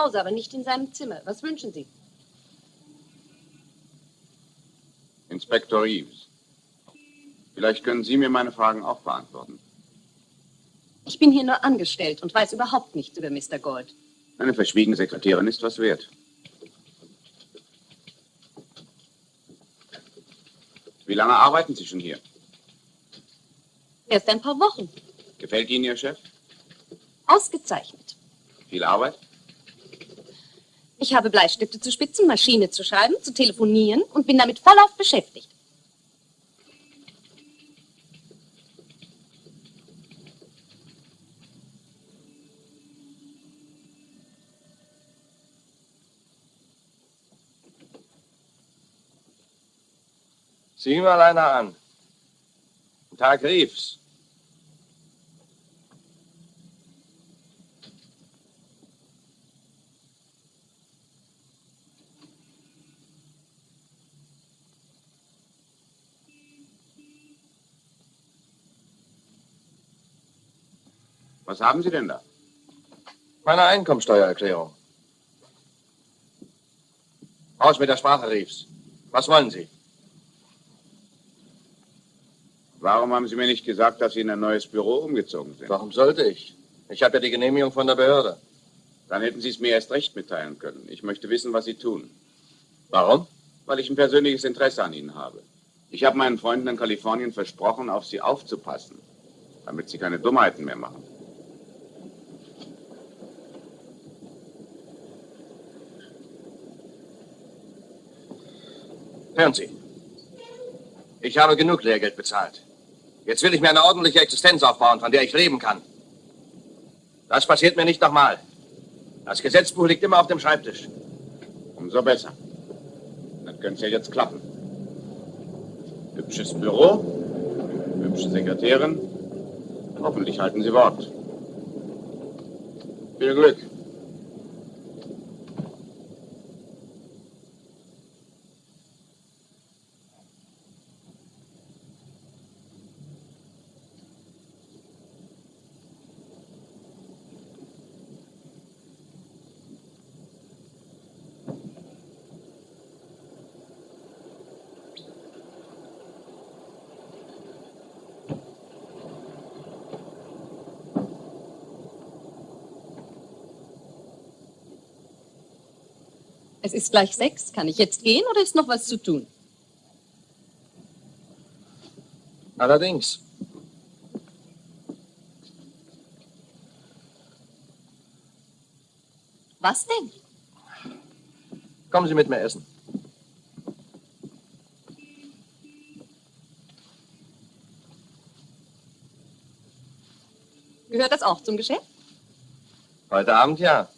Ist Gord hier? Ja, er ist im Haus, aber nicht in seinem Zimmer. Was wünschen Sie? Inspektor Reeves. Vielleicht können Sie mir meine Fragen auch beantworten. Ich bin hier nur angestellt und weiß überhaupt nichts über Mr. Gold. Eine verschwiegene Sekretärin ist was wert. Wie lange arbeiten Sie schon hier? Erst ein paar Wochen. Gefällt Ihnen Ihr Chef? Ausgezeichnet. Viel Arbeit? Ich habe Bleistifte zu spitzen, Maschine zu schreiben, zu telefonieren und bin damit vollauf beschäftigt. Sieh mal einer an. Tag, Reeves. Was haben Sie denn da? Meine Einkommensteuererklärung. Raus mit der Sprache, Reeves. Was wollen Sie? Warum haben Sie mir nicht gesagt, dass Sie in ein neues Büro umgezogen sind? Warum sollte ich? Ich habe ja die Genehmigung von der Behörde. Dann hätten Sie es mir erst recht mitteilen können. Ich möchte wissen, was Sie tun. Warum? Weil ich ein persönliches Interesse an Ihnen habe. Ich habe meinen Freunden in Kalifornien versprochen, auf Sie aufzupassen, damit Sie keine Dummheiten mehr machen. Hören Sie. Ich habe genug Lehrgeld bezahlt. Jetzt will ich mir eine ordentliche Existenz aufbauen, von der ich leben kann. Das passiert mir nicht nochmal. Das Gesetzbuch liegt immer auf dem Schreibtisch. Umso besser. Dann könnte es ja jetzt klappen. Hübsches Büro, hübsche Sekretärin. Hoffentlich halten Sie Wort. Viel Glück. Es ist gleich sechs. Kann ich jetzt gehen oder ist noch was zu tun? Allerdings. Was denn? Kommen Sie mit mir essen. Gehört das auch zum Geschäft? Heute Abend ja.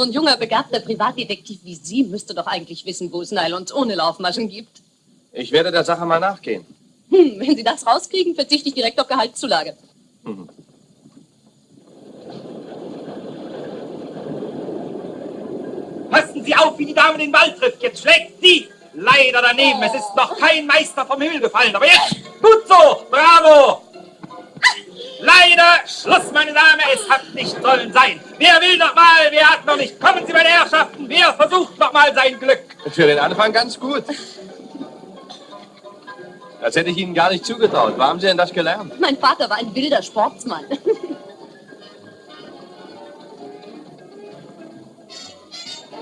So ein junger, begabter Privatdetektiv wie Sie müsste doch eigentlich wissen, wo es Nylons ohne Laufmaschen gibt. Ich werde der Sache mal nachgehen. Hm, wenn Sie das rauskriegen, verzichte ich direkt auf Gehaltszulage. Mhm. Passen Sie auf, wie die Dame den Ball trifft. Jetzt schlägt sie. Leider daneben. Es ist noch kein Meister vom Himmel gefallen. Aber jetzt, gut so. Bravo. Leider Schluss, meine Dame. Es hat nicht sollen sein. Wer will noch mal? Wer hat noch nicht? Kommen Sie, meine Herrschaften. Wer versucht noch mal sein Glück? Für den Anfang ganz gut. Das hätte ich Ihnen gar nicht zugetraut. Wo haben Sie denn das gelernt? Mein Vater war ein wilder Sportsmann.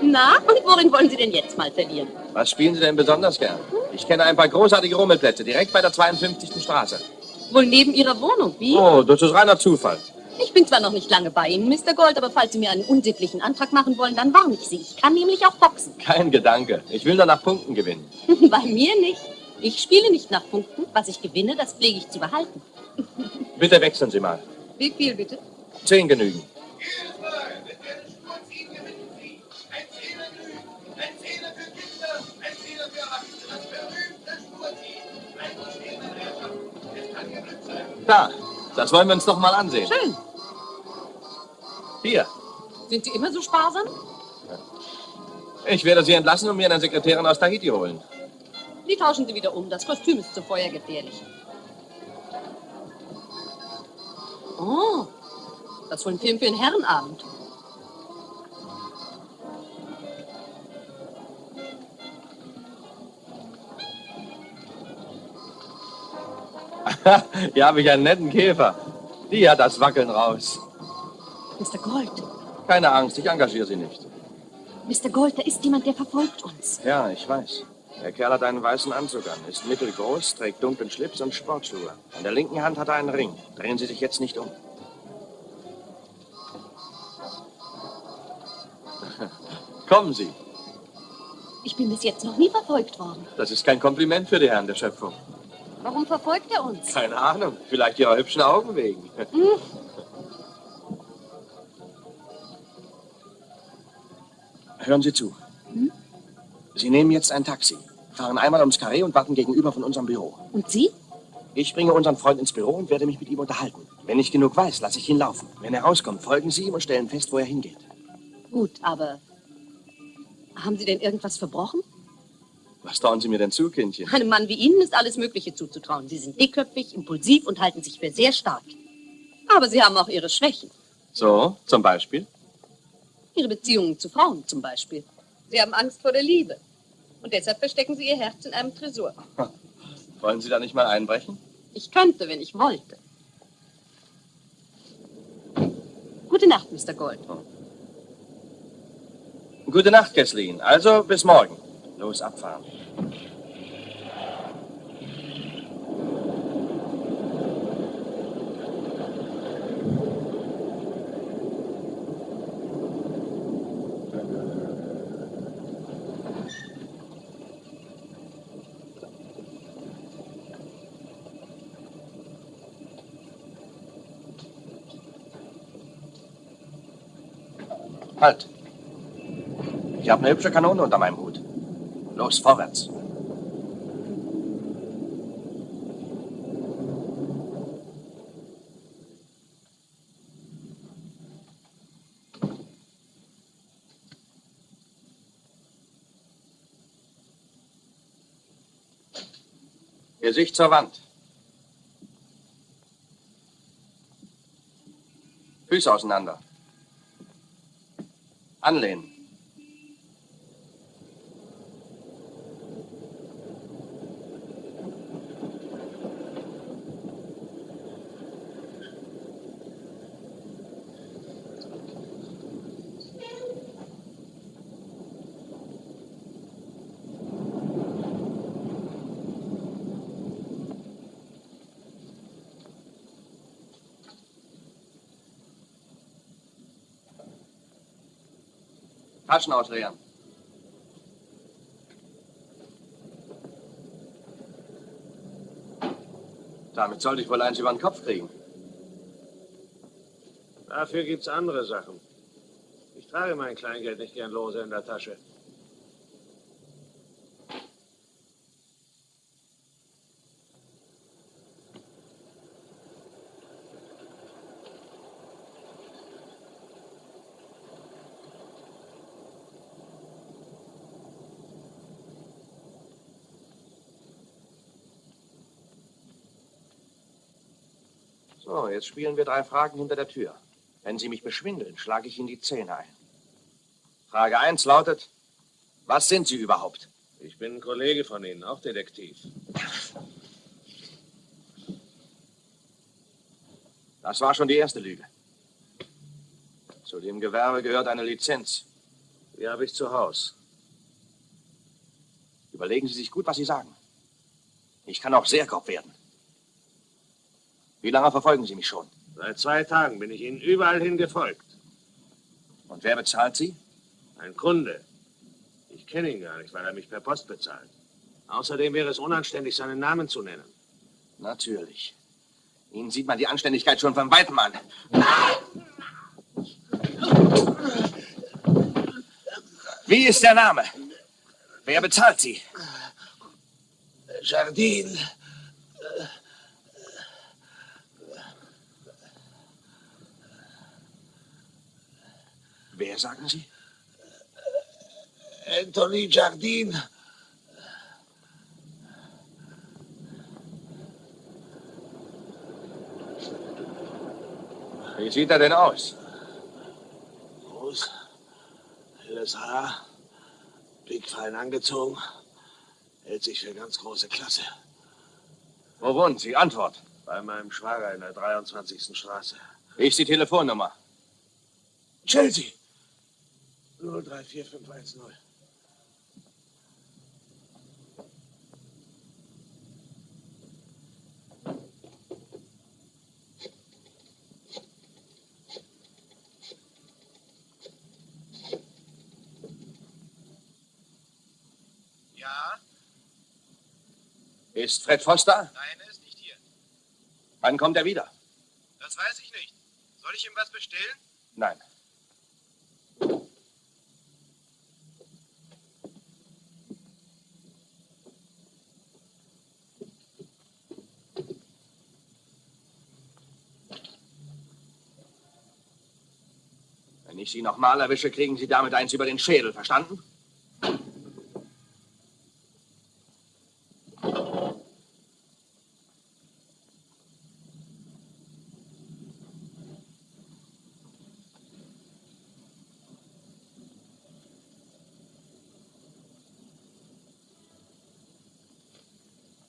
Na, und worin wollen Sie denn jetzt mal verlieren? Was spielen Sie denn besonders gern? Ich kenne ein paar großartige Rummelplätze direkt bei der 52. Straße. Wohl neben Ihrer Wohnung, wie? Oh, das ist reiner Zufall. Ich bin zwar noch nicht lange bei Ihnen, Mr. Gold, aber falls Sie mir einen unsittlichen Antrag machen wollen, dann warne ich Sie. Ich kann nämlich auch boxen. Kein Gedanke. Ich will nur nach Punkten gewinnen. bei mir nicht. Ich spiele nicht nach Punkten. Was ich gewinne, das pflege ich zu behalten. Bitte wechseln Sie mal. Wie viel bitte? Zehn genügen. Da, das wollen wir uns doch mal ansehen. Schön. Hier, Sind Sie immer so sparsam? ich werde Sie entlassen und mir eine Sekretärin aus Tahiti holen. Die tauschen Sie wieder um. Das Kostüm ist zu feuergefährlich. Oh, das ist wohl ein Film für einen Herrenabend. Hier habe ich einen netten Käfer. Die hat das Wackeln raus. Mr. Gold, Keine Angst, ich engagiere sie nicht. Mr. Gold, da ist jemand, der verfolgt uns. Ja, ich weiß. Der Kerl hat einen weißen Anzug an, ist mittelgroß, trägt dunklen Schlips und Sportschuhe. An der linken Hand hat er einen Ring. Drehen Sie sich jetzt nicht um. Kommen Sie. Ich bin bis jetzt noch nie verfolgt worden. Das ist kein Kompliment für die Herren der Schöpfung. Warum verfolgt er uns? Keine Ahnung. Vielleicht Ihrer hübschen Augen wegen. Hören Sie zu. Sie nehmen jetzt ein Taxi, fahren einmal ums Karree und warten gegenüber von unserem Büro. Und Sie? Ich bringe unseren Freund ins Büro und werde mich mit ihm unterhalten. Wenn ich genug weiß, lasse ich ihn laufen. Wenn er rauskommt, folgen Sie ihm und stellen fest, wo er hingeht. Gut, aber haben Sie denn irgendwas verbrochen? Was trauen Sie mir denn zu, Kindchen? Einem Mann wie Ihnen ist alles Mögliche zuzutrauen. Sie sind dickköpfig, impulsiv und halten sich für sehr stark. Aber Sie haben auch Ihre Schwächen. So, zum Beispiel? Ihre Beziehungen zu Frauen zum Beispiel. Sie haben Angst vor der Liebe. Und deshalb verstecken Sie Ihr Herz in einem Tresor. Wollen Sie da nicht mal einbrechen? Ich könnte, wenn ich wollte. Gute Nacht, Mr. Gold. Gute Nacht, Kesslin. Also, bis morgen. Los, abfahren. Halt. Ich habe eine hübsche Kanone unter meinem Hut. Los, vorwärts. Gesicht zur Wand. Füße auseinander. Anlehnen. Taschen ausleeren. Damit sollte ich wohl eins über den Kopf kriegen. Dafür gibt's andere Sachen. Ich trage mein Kleingeld nicht gern lose in der Tasche. So, jetzt spielen wir drei Fragen hinter der Tür. Wenn Sie mich beschwindeln, schlage ich Ihnen die Zähne ein. Frage 1 lautet, was sind Sie überhaupt? Ich bin ein Kollege von Ihnen, auch Detektiv. Das war schon die erste Lüge. Zu dem Gewerbe gehört eine Lizenz. Die habe ich zu Haus. Überlegen Sie sich gut, was Sie sagen. Ich kann auch sehr grob werden. Wie lange verfolgen Sie mich schon? Seit zwei Tagen bin ich Ihnen überall hin gefolgt. Und wer bezahlt Sie? Ein Kunde. Ich kenne ihn gar nicht, weil er mich per Post bezahlt. Außerdem wäre es unanständig, seinen Namen zu nennen. Natürlich. Ihnen sieht man die Anständigkeit schon von Weitem an. Wie ist der Name? Wer bezahlt Sie? Jardin. Wer sagen Sie? Anthony Jardin. Wie sieht er denn aus? Groß, helles Haar, pickfein angezogen, hält sich für ganz große Klasse. Wo wohnen Sie? Antwort. Bei meinem Schwager in der 23. Straße. Ich die Telefonnummer. Chelsea! 034510. Ja, Ist Fred Foster? nein, er ist nicht hier. Wann kommt er wieder? Das weiß ich nicht. Soll ich ihm was bestellen? Nein. Wenn ich Sie nochmal erwische, kriegen Sie damit eins über den Schädel, verstanden?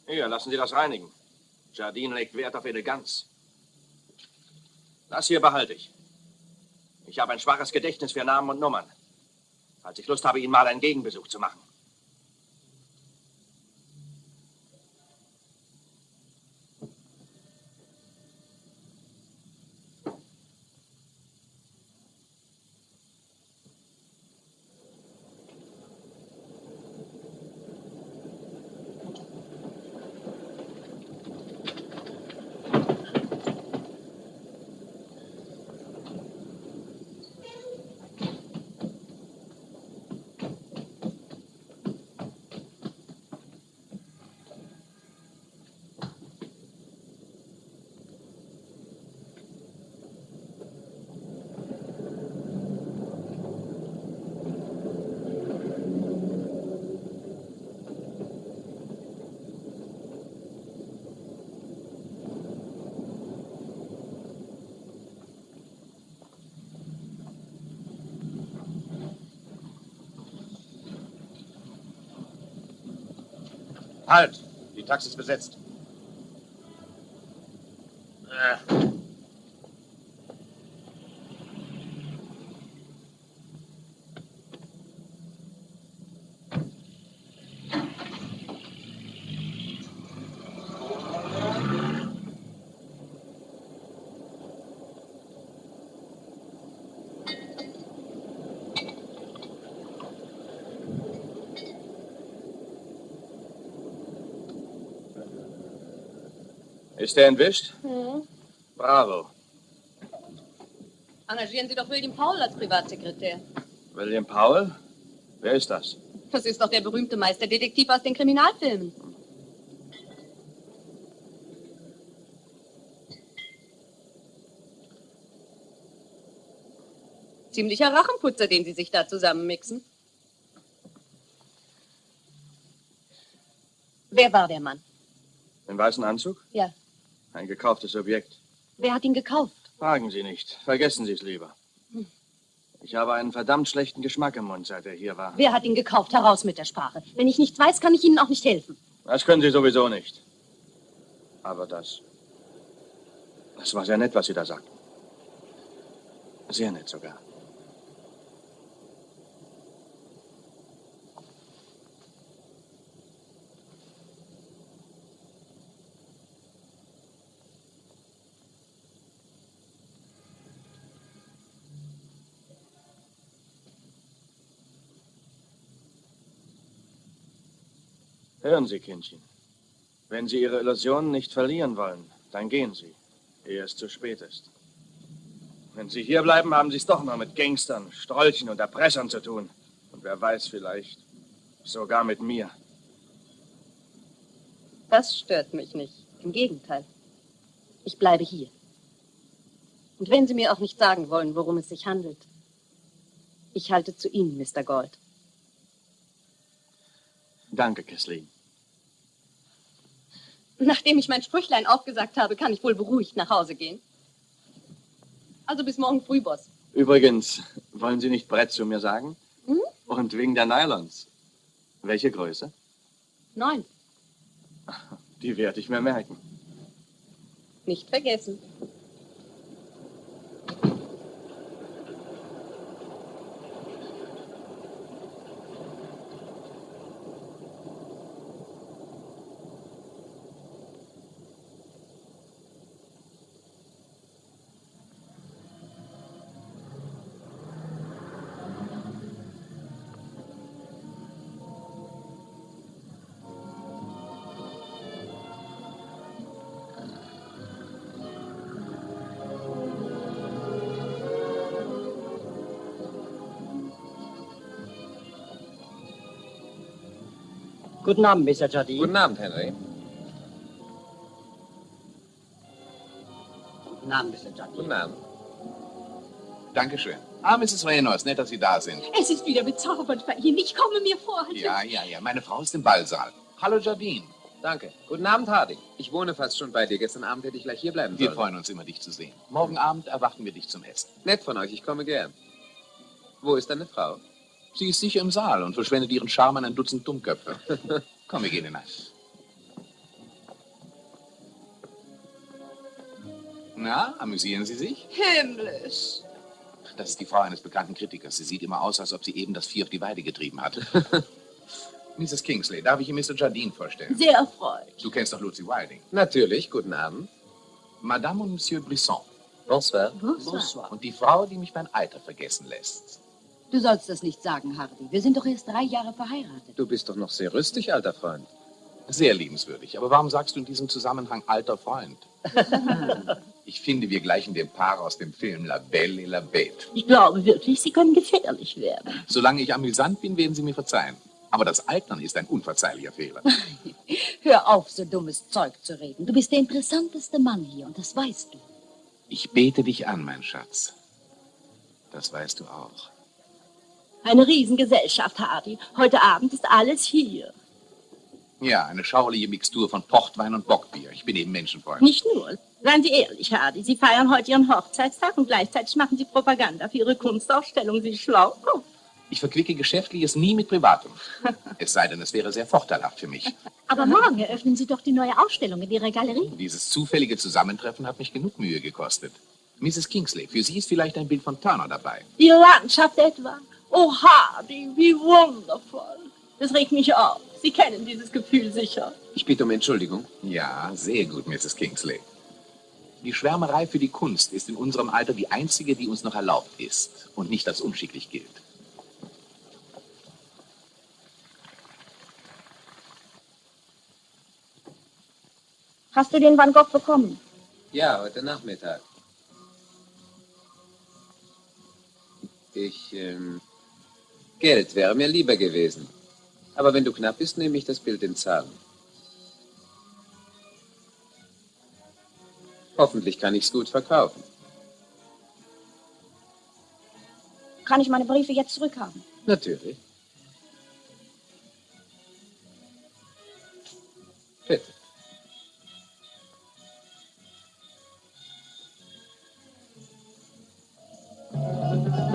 Hier, lassen Sie das reinigen. Jardine legt Wert auf Eleganz. Das hier behalte ich. Ich habe ein schwaches Gedächtnis für Namen und Nummern. Falls ich Lust habe, Ihnen mal einen Gegenbesuch zu machen. Halt! Die Taxi ist besetzt. Ist er entwischt? Bravo. Engagieren Sie doch William Paul als Privatsekretär. William Powell? Wer ist das? Das ist doch der berühmte Meisterdetektiv aus den Kriminalfilmen. Ziemlicher Rachenputzer, den Sie sich da zusammenmixen. Wer war der Mann? Im weißen Anzug? Ja. Ein gekauftes Objekt. Wer hat ihn gekauft? Fragen Sie nicht. Vergessen Sie es lieber. Ich habe einen verdammt schlechten Geschmack im Mund, seit er hier war. Wer hat ihn gekauft? Heraus mit der Sprache. Wenn ich nichts weiß, kann ich Ihnen auch nicht helfen. Das können Sie sowieso nicht. Aber das. Das war sehr nett, was Sie da sagten. Sehr nett sogar. Hören Sie, Kindchen. Wenn Sie Ihre Illusionen nicht verlieren wollen, dann gehen Sie, ehe es zu spät ist. Wenn Sie hier bleiben, haben Sie es doch noch mit Gangstern, Strolchen und Erpressern zu tun. Und wer weiß, vielleicht sogar mit mir. Das stört mich nicht. Im Gegenteil. Ich bleibe hier. Und wenn Sie mir auch nicht sagen wollen, worum es sich handelt, ich halte zu Ihnen, Mr. Gold. Danke, Kathleen. Nachdem ich mein Sprüchlein aufgesagt habe, kann ich wohl beruhigt nach Hause gehen. Also bis morgen früh, Boss. Übrigens, wollen Sie nicht Brett zu mir sagen? Hm? Und wegen der Nylons. Welche Größe? Neun. Die werde ich mir merken. Nicht vergessen. Guten Abend, Mr. Jardine. Guten Abend, Henry. Guten Abend, Mr. Jardine. Guten Abend. Dankeschön. Ah, Mrs. Reynolds, nett, dass Sie da sind. Es ist wieder bezaubernd bei Ihnen. Ich komme mir vor. Ja, ja, ja. Meine Frau ist im Ballsaal. Hallo, Jardine. Danke. Guten Abend, Hardy. Ich wohne fast schon bei dir. Gestern Abend hätte ich gleich hier bleiben Wir sollen. freuen uns immer, dich zu sehen. Morgen Abend erwarten wir dich zum Essen. Nett von euch, ich komme gern. Wo ist deine Frau? Sie ist sicher im Saal und verschwendet ihren Charme an ein Dutzend Dummköpfe. Komm, wir gehen hinein. Na, amüsieren Sie sich? Himmlisch. Das ist die Frau eines bekannten Kritikers. Sie sieht immer aus, als ob sie eben das Vieh auf die Weide getrieben hat. Mrs. Kingsley, darf ich Ihnen Mr. Jardine vorstellen? Sehr erfreut. Du kennst doch Lucy Wilding. Natürlich, guten Abend. Madame und Monsieur Brisson. Bonsoir. Bonsoir. Und die Frau, die mich mein Alter vergessen lässt. Du sollst das nicht sagen, Hardy. Wir sind doch erst drei Jahre verheiratet. Du bist doch noch sehr rüstig, alter Freund. Sehr liebenswürdig. Aber warum sagst du in diesem Zusammenhang alter Freund? Ich finde, wir gleichen dem Paar aus dem Film La Belle et la Bête. Ich glaube wirklich, Sie können gefährlich werden. Solange ich amüsant bin, werden Sie mir verzeihen. Aber das Altern ist ein unverzeihlicher Fehler. Hör auf, so dummes Zeug zu reden. Du bist der interessanteste Mann hier und das weißt du. Ich bete dich an, mein Schatz. Das weißt du auch. Eine Riesengesellschaft, Hardy. Heute Abend ist alles hier. Ja, eine schauerliche Mixtur von Portwein und Bockbier. Ich bin eben Menschenfreund. Nicht nur. Seien Sie ehrlich, Hardy. Sie feiern heute Ihren Hochzeitstag und gleichzeitig machen Sie Propaganda für Ihre Kunstausstellung. Sie schlau. Oh, Ich verquicke Geschäftliches nie mit Privatem. Es sei denn, es wäre sehr vorteilhaft für mich. Aber morgen eröffnen Sie doch die neue Ausstellung in Ihrer Galerie. Dieses zufällige Zusammentreffen hat mich genug Mühe gekostet. Mrs. Kingsley, für Sie ist vielleicht ein Bild von Turner dabei. Ihre Landschaft etwa. Oh, Hardy, wie wundervoll. Das regt mich auf. Sie kennen dieses Gefühl sicher. Ich bitte um Entschuldigung. Ja, sehr gut, Mrs. Kingsley. Die Schwärmerei für die Kunst ist in unserem Alter die einzige, die uns noch erlaubt ist und nicht als unschicklich gilt. Hast du den Van Gogh bekommen? Ja, heute Nachmittag. Ich, ähm, Geld wäre mir lieber gewesen. Aber wenn du knapp bist, nehme ich das Bild in Zahlen. Hoffentlich kann ich's gut verkaufen. Kann ich meine Briefe jetzt zurückhaben? Natürlich. Bitte. Ich bin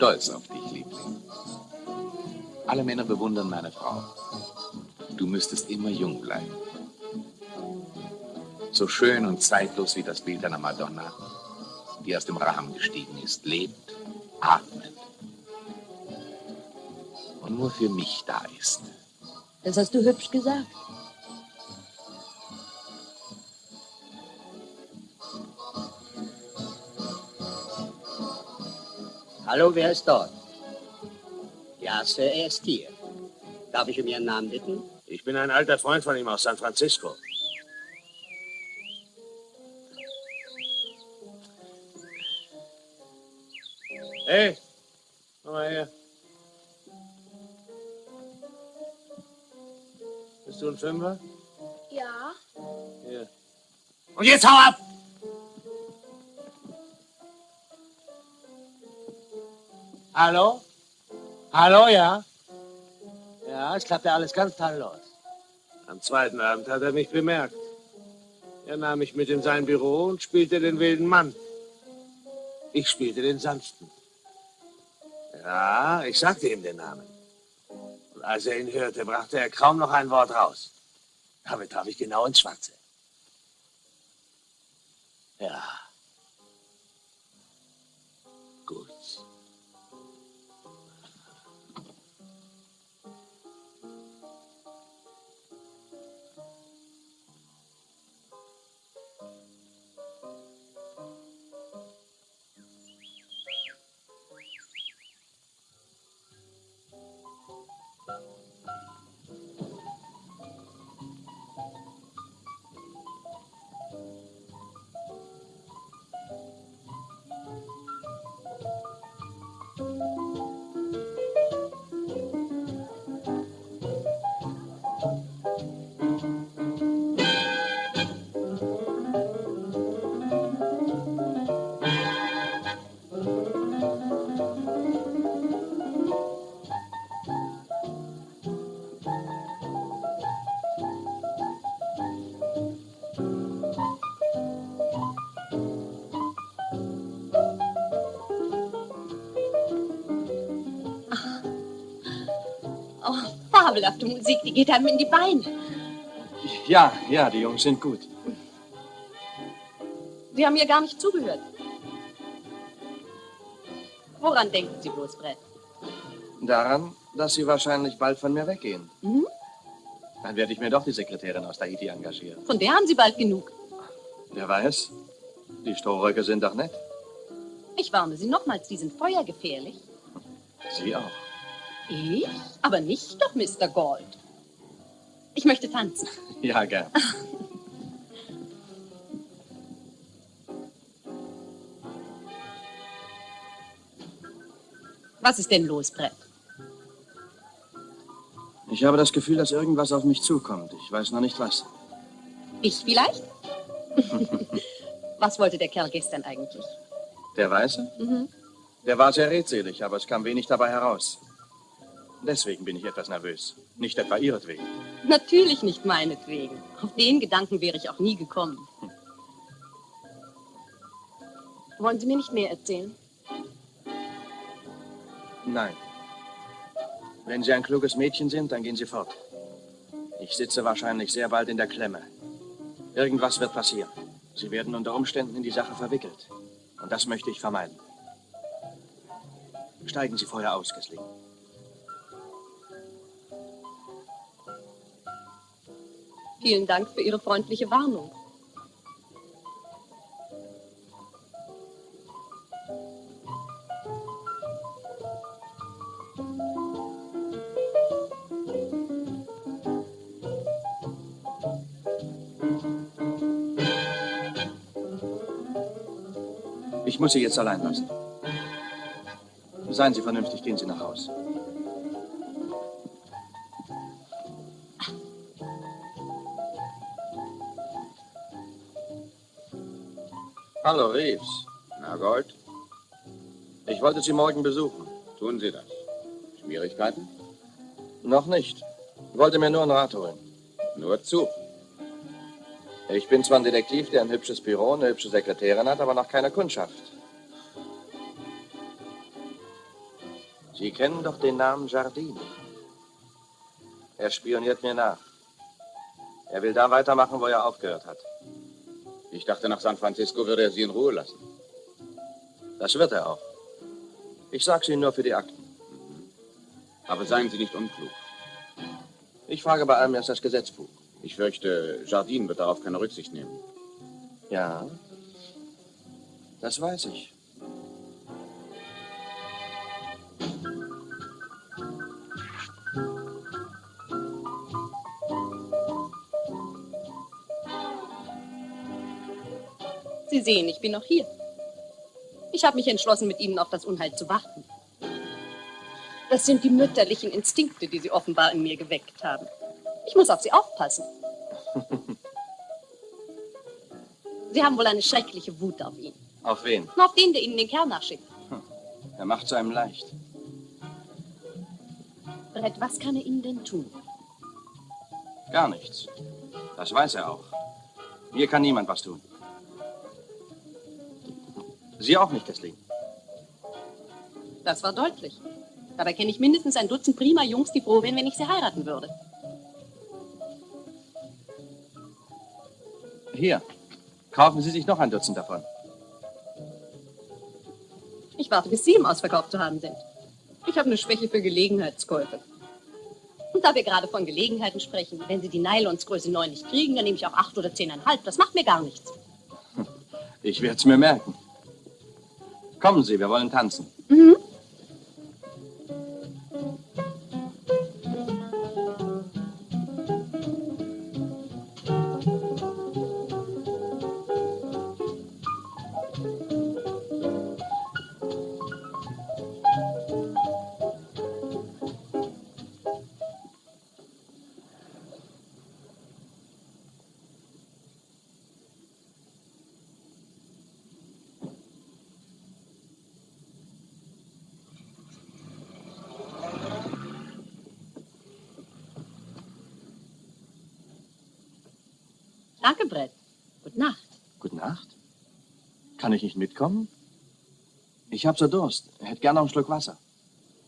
stolz auf dich, Liebling. Alle Männer bewundern meine Frau. Du müsstest immer jung bleiben. So schön und zeitlos wie das Bild einer Madonna, die aus dem Rahmen gestiegen ist, lebt, atmet und nur für mich da ist. Das hast du hübsch gesagt. Hallo, wer ist dort? Ja, Sir, er ist hier. Darf ich um Ihren Namen bitten? Ich bin ein alter Freund von ihm aus San Francisco. Hey, komm mal her. Bist du ein Fünfer? Ja. Hier. Und jetzt hau ab! Hallo? Hallo, ja? Ja, es klappt ja alles ganz tadellos. Am zweiten Abend hat er mich bemerkt. Er nahm mich mit in sein Büro und spielte den wilden Mann. Ich spielte den sanften. Ja, ich sagte ihm den Namen. Und als er ihn hörte, brachte er kaum noch ein Wort raus. Damit traf ich genau ins Schwarze. Ja. Oh, fabelhafte Musik, die geht einem in die Beine. Ja, ja, die Jungs sind gut. Sie haben mir gar nicht zugehört. Woran denken Sie bloß, Brett? Daran, dass sie wahrscheinlich bald von mir weggehen. Mhm. Dann werde ich mir doch die Sekretärin aus Tahiti engagieren. Von der haben Sie bald genug. Wer weiß? Die Strohröcke sind doch nett. Ich warne Sie nochmals, die sind feuergefährlich. Sie auch. Ich? Aber nicht doch, Mr. Gold. Ich möchte tanzen. Ja, gern. Was ist denn los, Brett? Ich habe das Gefühl, dass irgendwas auf mich zukommt. Ich weiß noch nicht was. Ich vielleicht? Was wollte der Kerl gestern eigentlich? Der Weiße? Mhm. Der war sehr redselig, aber es kam wenig dabei heraus. Deswegen bin ich etwas nervös. Nicht etwa ihretwegen. Natürlich nicht meinetwegen. Auf den Gedanken wäre ich auch nie gekommen. Wollen Sie mir nicht mehr erzählen? Nein. Wenn Sie ein kluges Mädchen sind, dann gehen Sie fort. Ich sitze wahrscheinlich sehr bald in der Klemme. Irgendwas wird passieren. Sie werden unter Umständen in die Sache verwickelt. Und das möchte ich vermeiden. Steigen Sie vorher aus, Gessling. Vielen Dank für Ihre freundliche Warnung. Ich muss Sie jetzt allein lassen. Seien Sie vernünftig, gehen Sie nach Haus. Hallo, Reeves. Na, Gold, Ich wollte Sie morgen besuchen. tun Sie das. Schwierigkeiten? Noch nicht. Wollte mir nur einen Rat holen. Nur zu. Ich bin zwar ein Detektiv, der ein hübsches Büro, eine hübsche Sekretärin hat, aber noch keine Kundschaft. Sie kennen doch den Namen Jardine. Er spioniert mir nach. Er will da weitermachen, wo er aufgehört hat. Ich dachte, nach San Francisco würde er Sie in Ruhe lassen. Das wird er auch. Ich sag's Ihnen nur für die Akten. Aber seien Sie nicht unklug. Ich frage bei allem erst das Gesetzbuch. Ich fürchte, Jardine wird darauf keine Rücksicht nehmen. Ja, das weiß ich. Sie sehen, ich bin noch hier. Ich habe mich entschlossen, mit Ihnen auf das Unheil zu warten. Das sind die mütterlichen Instinkte, die Sie offenbar in mir geweckt haben. Ich muss auf Sie aufpassen. Sie haben wohl eine schreckliche Wut auf ihn. Auf wen? Auf den, der Ihnen den Kerl nachschickt. Er macht es einem leicht. Brett, was kann er Ihnen denn tun? Gar nichts. Das weiß er auch. Mir kann niemand was tun. Sie auch nicht, Kathleen. Das war deutlich. Dabei kenne ich mindestens ein Dutzend prima Jungs, die froh wären, wenn ich sie heiraten würde. Hier, kaufen Sie sich noch ein Dutzend davon. Ich warte, bis Sie im Ausverkauf zu haben sind. Ich habe eine Schwäche für Gelegenheitskäufe. Und da wir gerade von Gelegenheiten sprechen, wenn Sie die Nylons Größe 9 nicht kriegen, dann nehme ich auch 8 oder 10,5. Das macht mir gar nichts. Ich werde es mir merken. Kommen Sie, wir wollen tanzen. Mhm. Ich nicht mitkommen? Ich hab so Durst. Hätte gerne noch einen Schluck Wasser.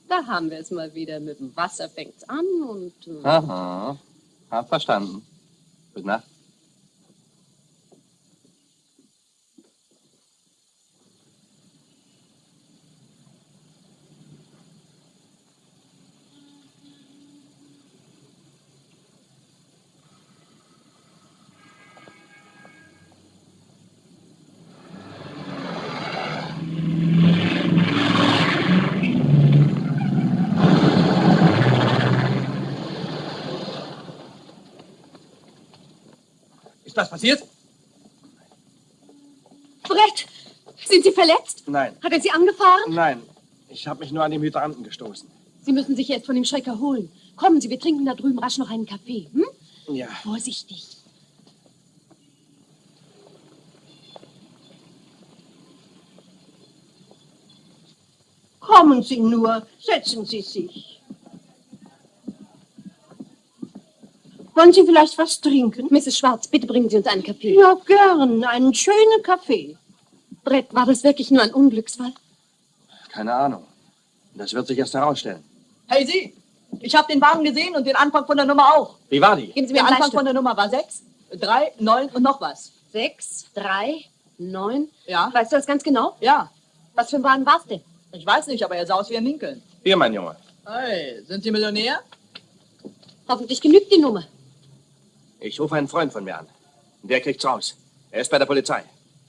Da haben wir es mal wieder. Mit dem Wasser fängt's an und... äh, Aha. Hab verstanden. Gute Nacht. Was passiert? Brett! Sind Sie verletzt? Nein, Hat er Sie angefahren? nein. Ich habe mich nur an den Hydranten gestoßen. Sie müssen sich jetzt von dem Schreck erholen. Kommen Sie, wir trinken da drüben rasch noch einen Kaffee. Hm? Ja. Vorsichtig. Kommen Sie nur, setzen Sie sich. Wollen Sie vielleicht was trinken? Mrs. Schwarz, bitte bringen Sie uns einen Kaffee. Ja, gern. Einen schönen Kaffee. Brett, war das wirklich nur ein Unglücksfall? Keine Ahnung. Das wird sich erst herausstellen. Hey Sie, ich habe den Wagen gesehen und den Anfang von der Nummer auch. Wie war die? Geben Sie mir Der einen Anfang von der Nummer war 6, 3, 9 und noch was. Sechs, drei, neun. Ja? Weißt du das ganz genau? Ja. Was für ein Wagen war's denn? Ich weiß nicht, aber er sah aus wie ein Lincoln. Hier, mein Junge. Hey, sind Sie Millionär? Hoffentlich genügt die Nummer. Ich rufe einen Freund von mir an. Der kriegt's raus. Er ist bei der Polizei.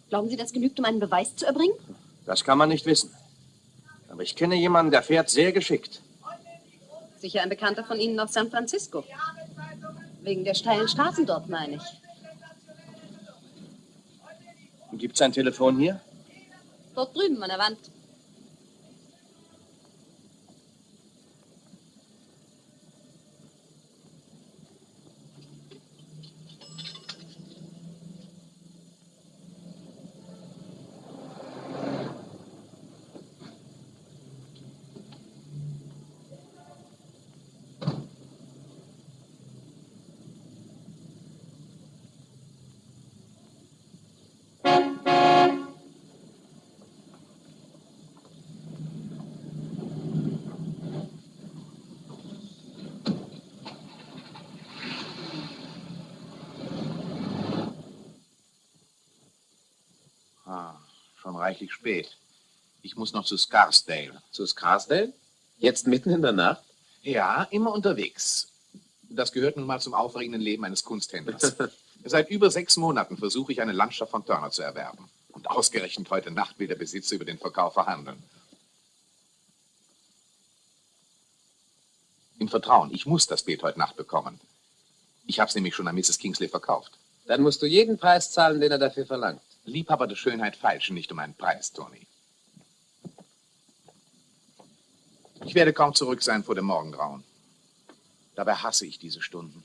Glauben Sie, das genügt, um einen Beweis zu erbringen? Das kann man nicht wissen. Aber ich kenne jemanden, der fährt sehr geschickt. Sicher ein Bekannter von Ihnen aus San Francisco. Wegen der steilen Straßen dort, meine ich. Gibt's ein Telefon hier? Dort drüben an der Wand. Ah, schon reichlich spät. Ich muss noch zu Scarsdale. Zu Scarsdale? Jetzt mitten in der Nacht? Ja, immer unterwegs. Das gehört nun mal zum aufregenden Leben eines Kunsthändlers. Seit über sechs Monaten versuche ich, eine Landschaft von Turner zu erwerben. Und ausgerechnet heute Nacht will der Besitzer über den Verkauf verhandeln. In Vertrauen, ich muss das Bild heute Nacht bekommen. Ich habe es nämlich schon an Mrs. Kingsley verkauft. Dann musst du jeden Preis zahlen, den er dafür verlangt. Liebhaber der Schönheit feilschen nicht um einen Preis, Tony. Ich werde kaum zurück sein vor dem Morgengrauen. Dabei hasse ich diese Stunden.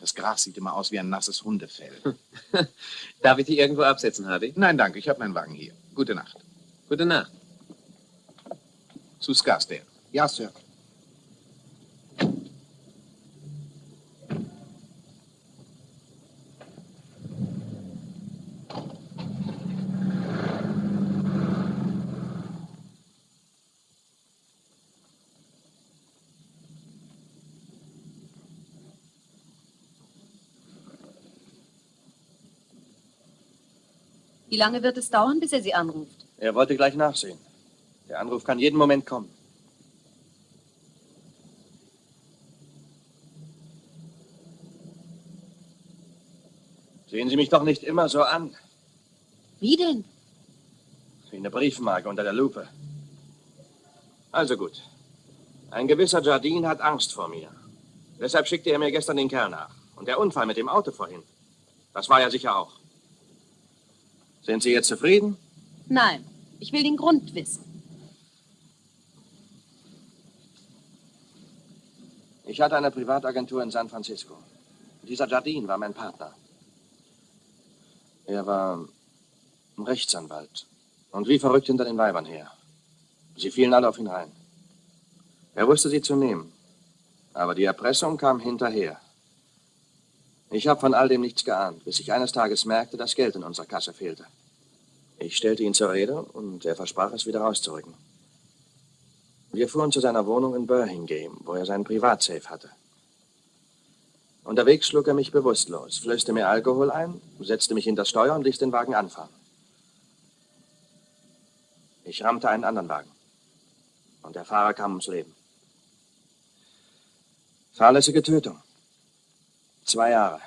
Das Gras sieht immer aus wie ein nasses Hundefell. Darf ich dich irgendwo absetzen, Hardy? Nein, danke, ich habe meinen Wagen hier. Gute Nacht. Gute Nacht. Zu Scarsdale. Ja, Sir. Wie lange wird es dauern, bis er Sie anruft? Er wollte gleich nachsehen. Der Anruf kann jeden Moment kommen. Sehen Sie mich doch nicht immer so an. Wie denn? Wie eine Briefmarke unter der Lupe. Also gut. Ein gewisser Jardine hat Angst vor mir. Deshalb schickte er mir gestern den Kerl nach. Und der Unfall mit dem Auto vorhin. Das war ja sicher auch. Sind Sie jetzt zufrieden? Nein, ich will den Grund wissen. Ich hatte eine Privatagentur in San Francisco. Dieser Jardine war mein Partner. Er war ein Rechtsanwalt und wie verrückt hinter den Weibern her. Sie fielen alle auf ihn rein. Er wusste sie zu nehmen, aber die Erpressung kam hinterher. Ich habe von all dem nichts geahnt, bis ich eines Tages merkte, dass Geld in unserer Kasse fehlte. Ich stellte ihn zur Rede und er versprach es wieder rauszurücken. Wir fuhren zu seiner Wohnung in Burlingame, wo er seinen Privatsafe hatte. Unterwegs schlug er mich bewusstlos, flößte mir Alkohol ein, setzte mich hinter Steuer und ließ den Wagen anfahren. Ich rammte einen anderen Wagen. Und der Fahrer kam ums Leben. Fahrlässige Tötung. Zwei Jahre.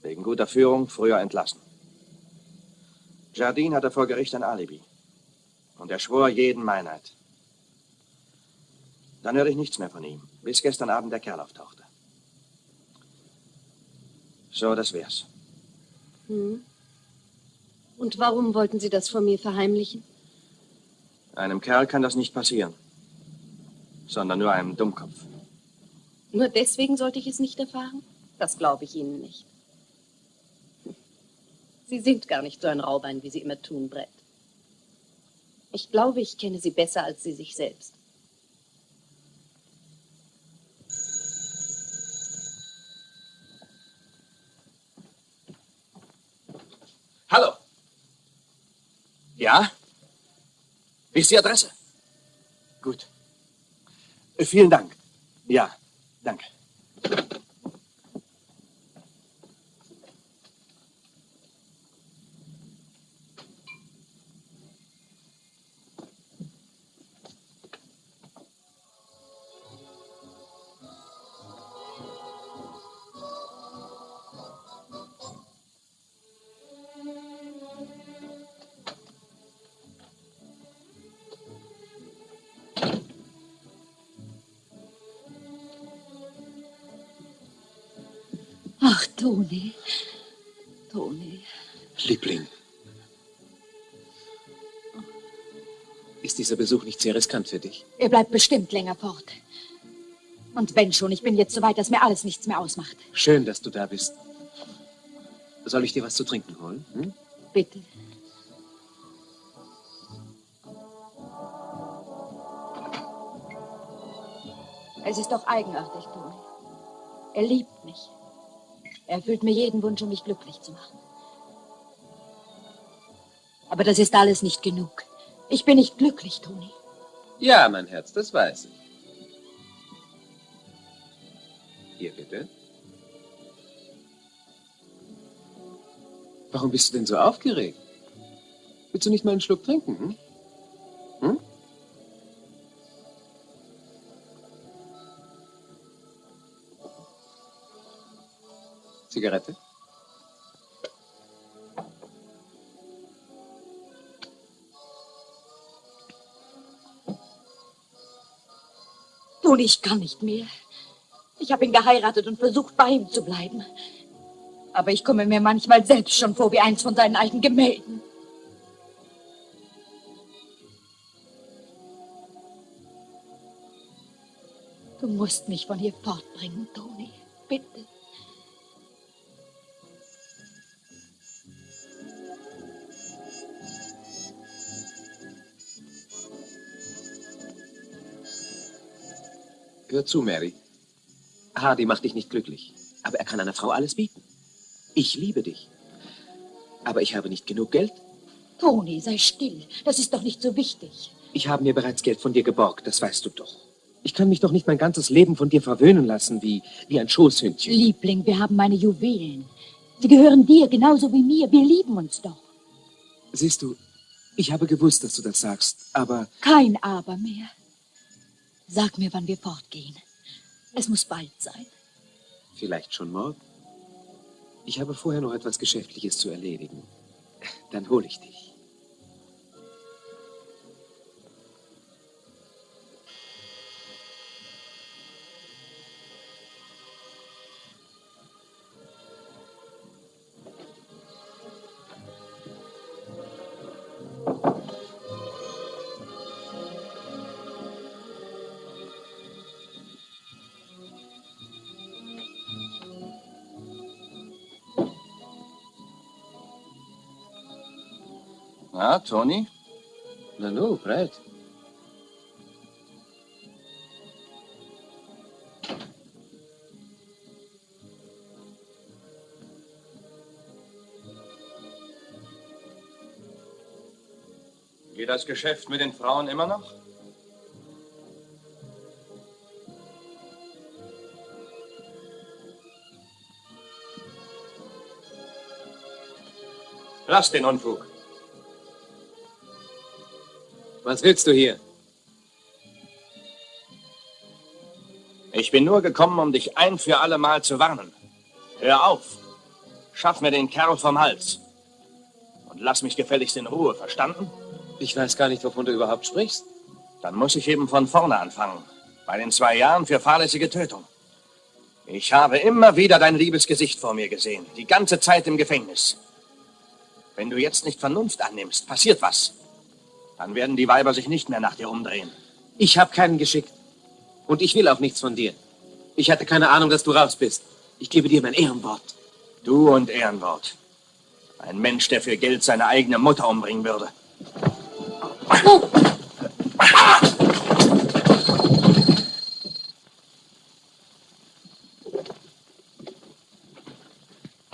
Wegen guter Führung früher entlassen. Jardine hatte vor Gericht ein Alibi. Und er schwor jeden Meinheit. Dann hörte ich nichts mehr von ihm, bis gestern Abend der Kerl auftauchte. So, das wär's. Hm. Und warum wollten Sie das vor mir verheimlichen? Einem Kerl kann das nicht passieren, sondern nur einem Dummkopf. Nur deswegen sollte ich es nicht erfahren? Das glaube ich Ihnen nicht. Sie sind gar nicht so ein Raubein, wie Sie immer tun, Brett. Ich glaube, ich kenne Sie besser als Sie sich selbst. Hallo. Ja? Wie ist die Adresse? Gut. Äh, Vielen Dank. Ja, danke. Toni. Toni. Liebling. Ist dieser Besuch nicht sehr riskant für dich? Er bleibt bestimmt länger fort. Und wenn schon, ich bin jetzt so weit, dass mir alles nichts mehr ausmacht. Schön, dass du da bist. Soll ich dir was zu trinken holen? Hm? Bitte. Es ist doch eigenartig, Toni. Er liebt mich. Er erfüllt mir jeden Wunsch, um mich glücklich zu machen. Aber das ist alles nicht genug. Ich bin nicht glücklich, Toni. Ja, mein Herz, das weiß ich. Hier bitte. Warum bist du denn so aufgeregt? Willst du nicht mal einen Schluck trinken? Hm? Hm? Zigarette? Toni, ich kann nicht mehr. Ich habe ihn geheiratet und versucht, bei ihm zu bleiben. Aber ich komme mir manchmal selbst schon vor wie eins von seinen alten Gemälden. Du musst mich von hier fortbringen, Toni. Bitte. Hör zu, Mary. Hardy macht dich nicht glücklich, aber er kann einer Frau alles bieten. Ich liebe dich. Aber ich habe nicht genug Geld. Toni, sei still. Das ist doch nicht so wichtig. Ich habe mir bereits Geld von dir geborgt, das weißt du doch. Ich kann mich doch nicht mein ganzes Leben von dir verwöhnen lassen, wie, wie ein Schoßhündchen. Liebling, wir haben meine Juwelen. Sie gehören dir genauso wie mir. Wir lieben uns doch. Siehst du, ich habe gewusst, dass du das sagst, aber Kein Aber mehr. Sag mir, wann wir fortgehen. Es muss bald sein. vielleicht schon morgen. Ich habe vorher noch etwas Geschäftliches zu erledigen. Dann hole ich dich. Na, Toni? Na nu, Brett. Geht das Geschäft mit den Frauen immer noch? Lass den Unfug. Was willst du hier? Ich bin nur gekommen, um dich ein für alle Mal zu warnen. Hör auf. Schaff mir den Kerl vom Hals. Und lass mich gefälligst in Ruhe, verstanden? Ich weiß gar nicht, wovon du überhaupt sprichst. Dann muss ich eben von vorne anfangen. Bei den zwei Jahren für fahrlässige Tötung. Ich habe immer wieder dein liebes Gesicht vor mir gesehen. Die ganze Zeit im Gefängnis. Wenn du jetzt nicht Vernunft annimmst, passiert was. Dann werden die Weiber sich nicht mehr nach dir umdrehen. Ich habe keinen geschickt. Und ich will auch nichts von dir. Ich hatte keine Ahnung, dass du raus bist. Ich gebe dir mein Ehrenwort. Du und Ehrenwort. Ein Mensch, der für Geld seine eigene Mutter umbringen würde.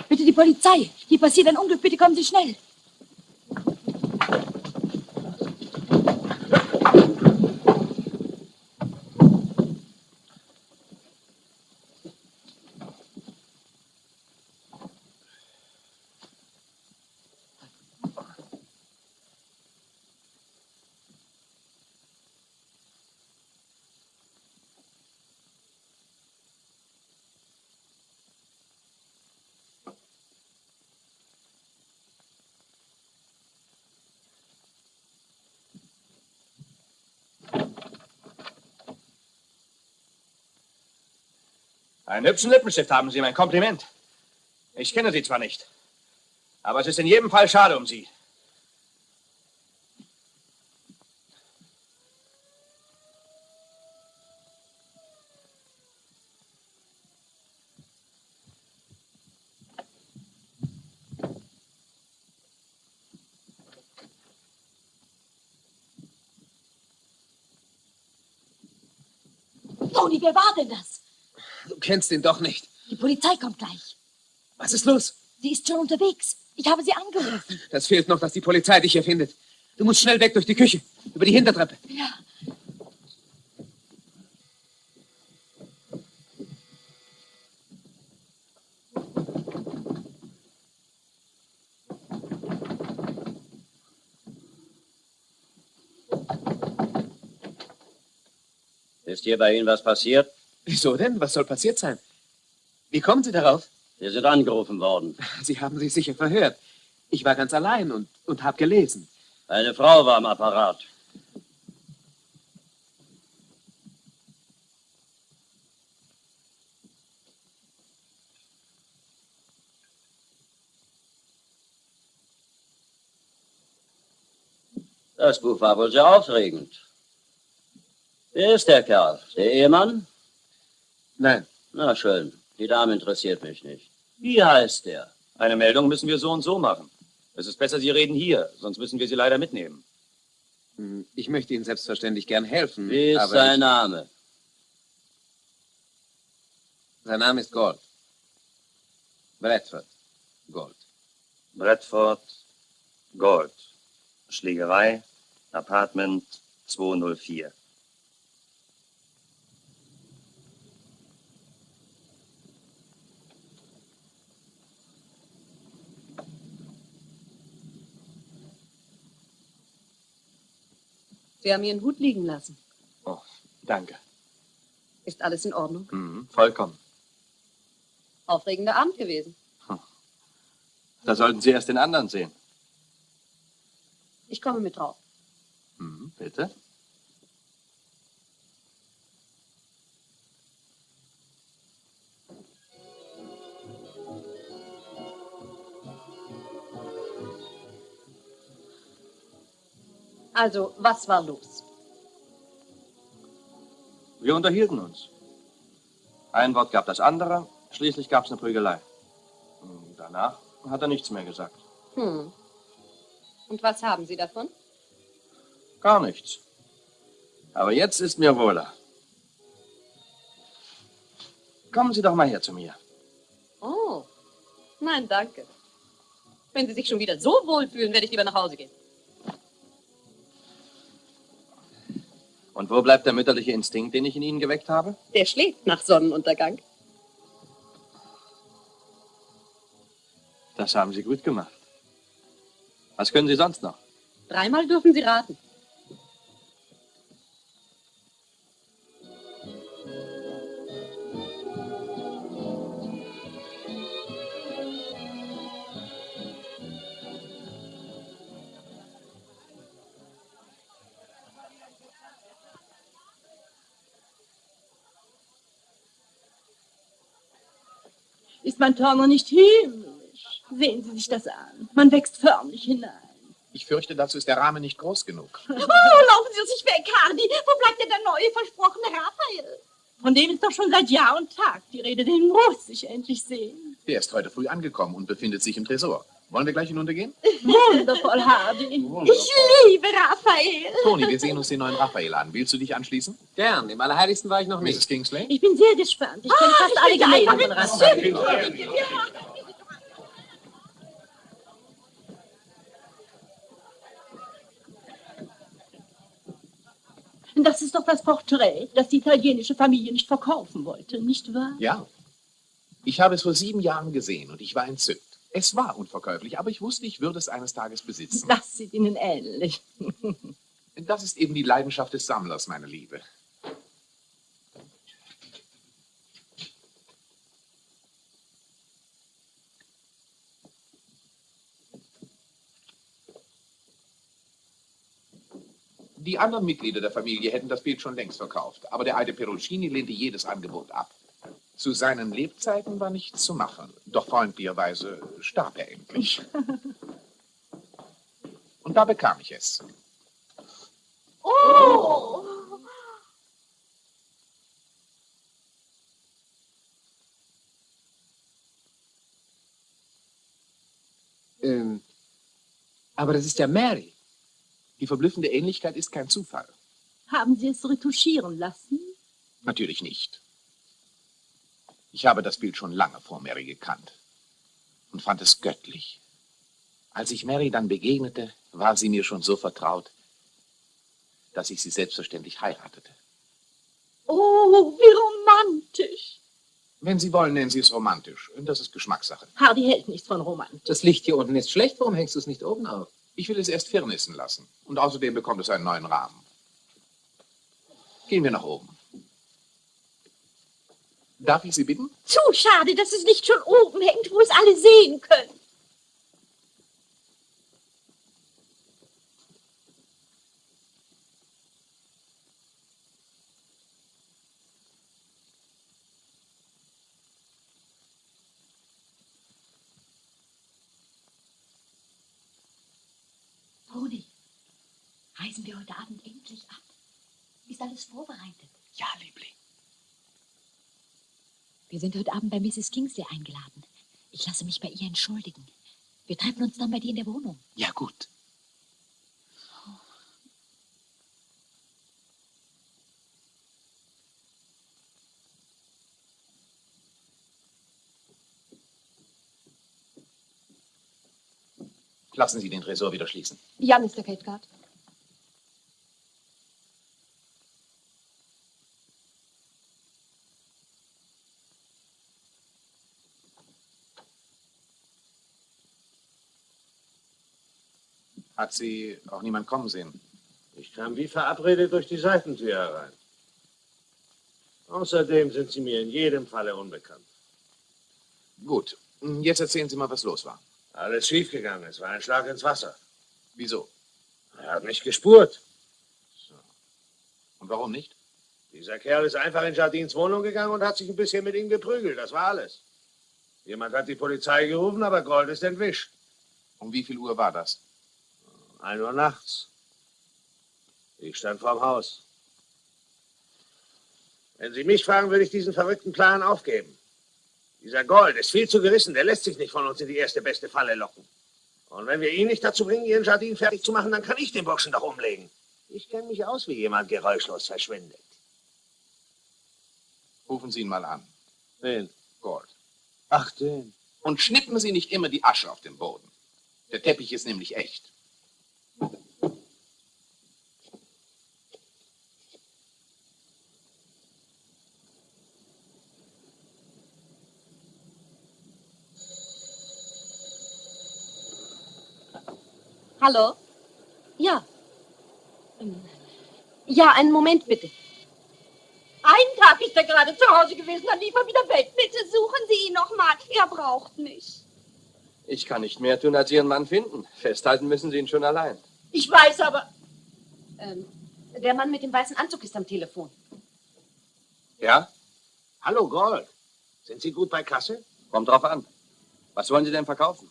Bitte die Polizei. Hier passiert ein Unglück. Bitte kommen Sie schnell. Einen hübschen Lippenstift haben Sie, mein Kompliment. Ich kenne Sie zwar nicht, aber es ist in jedem Fall schade um Sie. Toni, wer war denn das? Du kennst ihn doch nicht. Die Polizei kommt gleich. Was ist los? Sie ist schon unterwegs. Ich habe sie angerufen. Das fehlt noch, dass die Polizei dich hier findet. Du musst schnell weg durch die Küche, über die Hintertreppe. Ja. Ist hier bei Ihnen was passiert? Wieso denn? Was soll passiert sein? Wie kommen Sie darauf? Sie sind angerufen worden. Sie haben sich sicher verhört. Ich war ganz allein und, und habe gelesen. Eine Frau war am Apparat. Das Buch war wohl sehr aufregend. Wer ist der Kerl? Der Ehemann? Nein. Na schön. Die Dame interessiert mich nicht. Wie heißt der? Eine Meldung müssen wir so und so machen. Es ist besser, Sie reden hier, sonst müssen wir Sie leider mitnehmen. Hm, Ich möchte Ihnen selbstverständlich gern helfen. Wie ist sein ich, Name? Sein Name ist Gold. Bradford. Gold. Bradford, Gold. Schlägerei, Apartment 204. Sie haben Ihren Hut liegen lassen. Oh, danke. Ist alles in Ordnung? Mhm, vollkommen. Aufregender Abend gewesen. Da sollten Sie erst den anderen sehen. Ich komme mit drauf. Mhm, bitte. Also, was war los? Wir unterhielten uns. Ein Wort gab das andere, schließlich gab es eine Prügelei. Und Danach hat er nichts mehr gesagt. Hm. Und was haben Sie davon? Gar nichts. Aber jetzt ist mir wohler. Kommen Sie doch mal her zu mir. Oh. Nein, danke. Wenn Sie sich schon wieder so wohlfühlen, werde ich lieber nach Hause gehen. Und wo bleibt der mütterliche Instinkt, den ich in Ihnen geweckt habe? Der schläft nach Sonnenuntergang. Das haben Sie gut gemacht. Was können Sie sonst noch? Dreimal dürfen Sie raten. Mein Turner nicht himmlisch? Sehen Sie sich das an. Man wächst förmlich hinein. Ich fürchte, dazu ist der Rahmen nicht groß genug. Oh, laufen Sie sich weg, Hardy. Wo bleibt denn der neue versprochene Raphael? Von dem ist doch schon seit Jahr und Tag die Rede. Den muss ich endlich sehen. Der ist heute früh angekommen und befindet sich im Tresor. Wollen wir gleich hinuntergehen? Wundervoll, Hardy. Ich liebe Raphael. Toni, wir sehen uns den neuen Raphael an. Willst du dich anschließen? Gern, im Allerheiligsten war ich noch nicht. Mrs. Kingsley? Ich bin sehr gespannt. Ich kenne fast alle Gemälde von Raphael. Das ist doch das Porträt, das die italienische Familie nicht verkaufen wollte, nicht wahr? Ja. Ich habe es vor sieben Jahren gesehen und ich war entzückt. Es war unverkäuflich, aber ich wusste, ich würde es eines Tages besitzen. Das sieht Ihnen ähnlich. Das ist eben die Leidenschaft des Sammlers, meine Liebe. Die anderen Mitglieder der Familie hätten das Bild schon längst verkauft, aber der alte Perugini lehnte jedes Angebot ab. Zu seinen Lebzeiten war nichts zu machen, doch freundlicherweise starb er endlich. Und da bekam ich es. Oh! Ähm, aber das ist ja Mary. Die verblüffende Ähnlichkeit ist kein Zufall. Haben Sie es retuschieren lassen? Natürlich nicht. Ich habe das Bild schon lange vor Mary gekannt und fand es göttlich. Als ich Mary dann begegnete, war sie mir schon so vertraut, dass ich sie selbstverständlich heiratete. Oh, wie romantisch. Wenn Sie wollen, nennen Sie es romantisch. Das ist Geschmackssache. Hardy hält nichts von Romantik. Das Licht hier unten ist schlecht. Warum hängst du es nicht oben auf? Ich will es erst firnissen lassen. Und außerdem bekommt es einen neuen Rahmen. Gehen wir nach oben. Darf ich Sie bitten? Zu schade, dass es nicht schon oben hängt, wo es alle sehen können. Toni, reisen wir heute Abend endlich ab? Ist alles vorbereitet? Ja, Liebling. Wir sind heute Abend bei Mrs. Kingsley eingeladen. Ich lasse mich bei ihr entschuldigen. Wir treffen uns dann bei dir in der Wohnung. Ja, gut. Lassen Sie den Tresor wieder schließen. Ja, Mr. Cathcart. Hat Sie auch niemand kommen sehen? Ich kam wie verabredet durch die Seitentür herein. Außerdem sind Sie mir in jedem Falle unbekannt. Gut, jetzt erzählen Sie mal, was los war. Alles schiefgegangen. Es war ein Schlag ins Wasser. Wieso? Er hat mich gespurt. Und warum nicht? Dieser Kerl ist einfach in Jardins Wohnung gegangen und hat sich ein bisschen mit ihm geprügelt. Das war alles. Jemand hat die Polizei gerufen, aber Gold ist entwischt. Um wie viel Uhr war das? Ein Uhr nachts. Ich stand vorm Haus. Wenn Sie mich fragen, würde ich diesen verrückten Plan aufgeben. Dieser Gold ist viel zu gerissen. Der lässt sich nicht von uns in die erste beste Falle locken. Und wenn wir ihn nicht dazu bringen, Ihren Jardin fertig zu machen, dann kann ich den Burschen doch umlegen. Ich kenne mich aus, wie jemand geräuschlos verschwindet. Rufen Sie ihn mal an. Wen? Gold. Ach, den. Und schnippen Sie nicht immer die Asche auf dem Boden. Der Teppich ist nämlich echt. Hallo? Ja. Ja, einen Moment bitte. Einen Tag ist er gerade zu Hause gewesen, dann lief er wieder weg. Bitte suchen Sie ihn noch mal. Er braucht mich. Ich kann nicht mehr tun, als Ihren Mann finden. Festhalten müssen Sie ihn schon allein. Ich weiß aber. Ähm, der Mann mit dem weißen Anzug ist am Telefon. Ja? Hallo, Gold. Sind Sie gut bei Kasse? Kommt drauf an. Was wollen Sie denn verkaufen?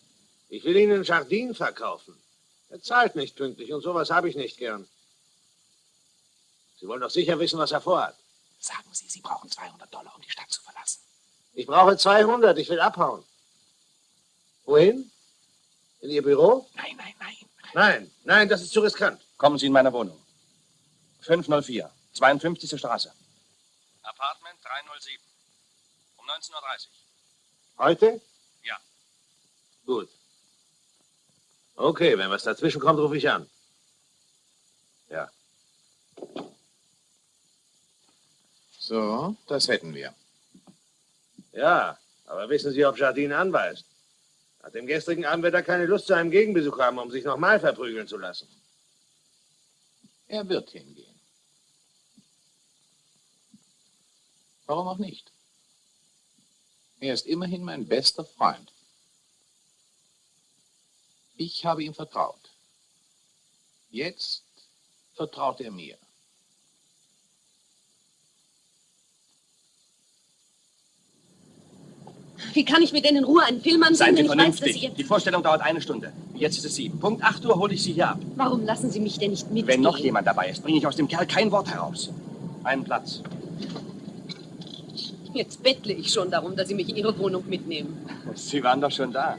Ich will Ihnen Jardin verkaufen. Er zahlt nicht pünktlich und sowas habe ich nicht gern. Sie wollen doch sicher wissen, was er vorhat. Sagen Sie, Sie brauchen 200 Dollar, um die Stadt zu verlassen. Ich brauche 200, ich will abhauen. Wohin? In Ihr Büro? Nein, nein, nein. Nein, nein, das ist zu riskant. Kommen Sie in meine Wohnung. 504, 52. Straße. Apartment 307. Um 19.30 Uhr. Heute? Ja. Gut. Okay, wenn was dazwischen kommt, rufe ich an. Ja. So, das hätten wir. Ja, aber wissen Sie, ob Jardine anweist? Nach dem gestrigen Abend wird er keine Lust zu einem Gegenbesuch haben, um sich nochmal verprügeln zu lassen. Er wird hingehen. Warum auch nicht? Er ist immerhin mein bester Freund. Ich habe ihm vertraut. Jetzt vertraut er mir. Wie kann ich mir denn in Ruhe einen Film ansehen, Seien Sie wenn ich weiß, dass vernünftig. Sie... Die Vorstellung dauert eine Stunde. Jetzt ist es sieben. Punkt 8 Uhr hole ich Sie hier ab. Warum lassen Sie mich denn nicht mitgehen? Wenn noch jemand dabei ist, bringe ich aus dem Kerl kein Wort heraus. Einen Platz. Jetzt bettle ich schon darum, dass Sie mich in Ihre Wohnung mitnehmen. Sie waren doch schon da.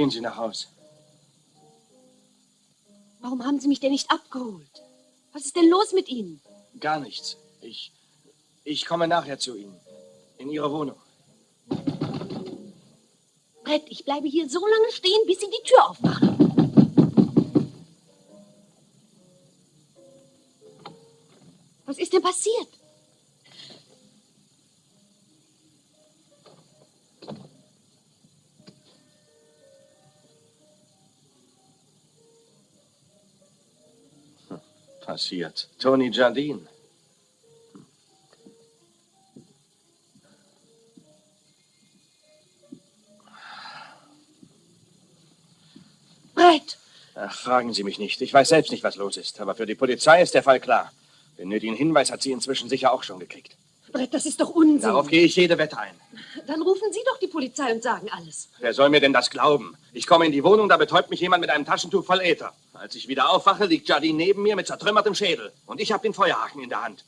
Gehen Sie nach Hause. Warum haben Sie mich denn nicht abgeholt? Was ist denn los mit Ihnen? Gar nichts. Ich. Ich komme nachher zu Ihnen. In Ihre Wohnung. Brett, ich bleibe hier so lange stehen, bis Sie die Tür aufmachen. Passiert. Tony Jardine. Brett! Ach, fragen Sie mich nicht. Ich weiß selbst nicht, was los ist. Aber für die Polizei ist der Fall klar. Den nötigen Hinweis hat sie inzwischen sicher auch schon gekriegt. Brett, das ist doch Unsinn. Darauf gehe ich jede Wette ein. Dann rufen Sie doch die Polizei und sagen alles. Wer soll mir denn das glauben? Ich komme in die Wohnung, da betäubt mich jemand mit einem Taschentuch voll Äther. Als ich wieder aufwache, liegt Jardine neben mir mit zertrümmertem Schädel. Und ich habe den Feuerhaken in der Hand.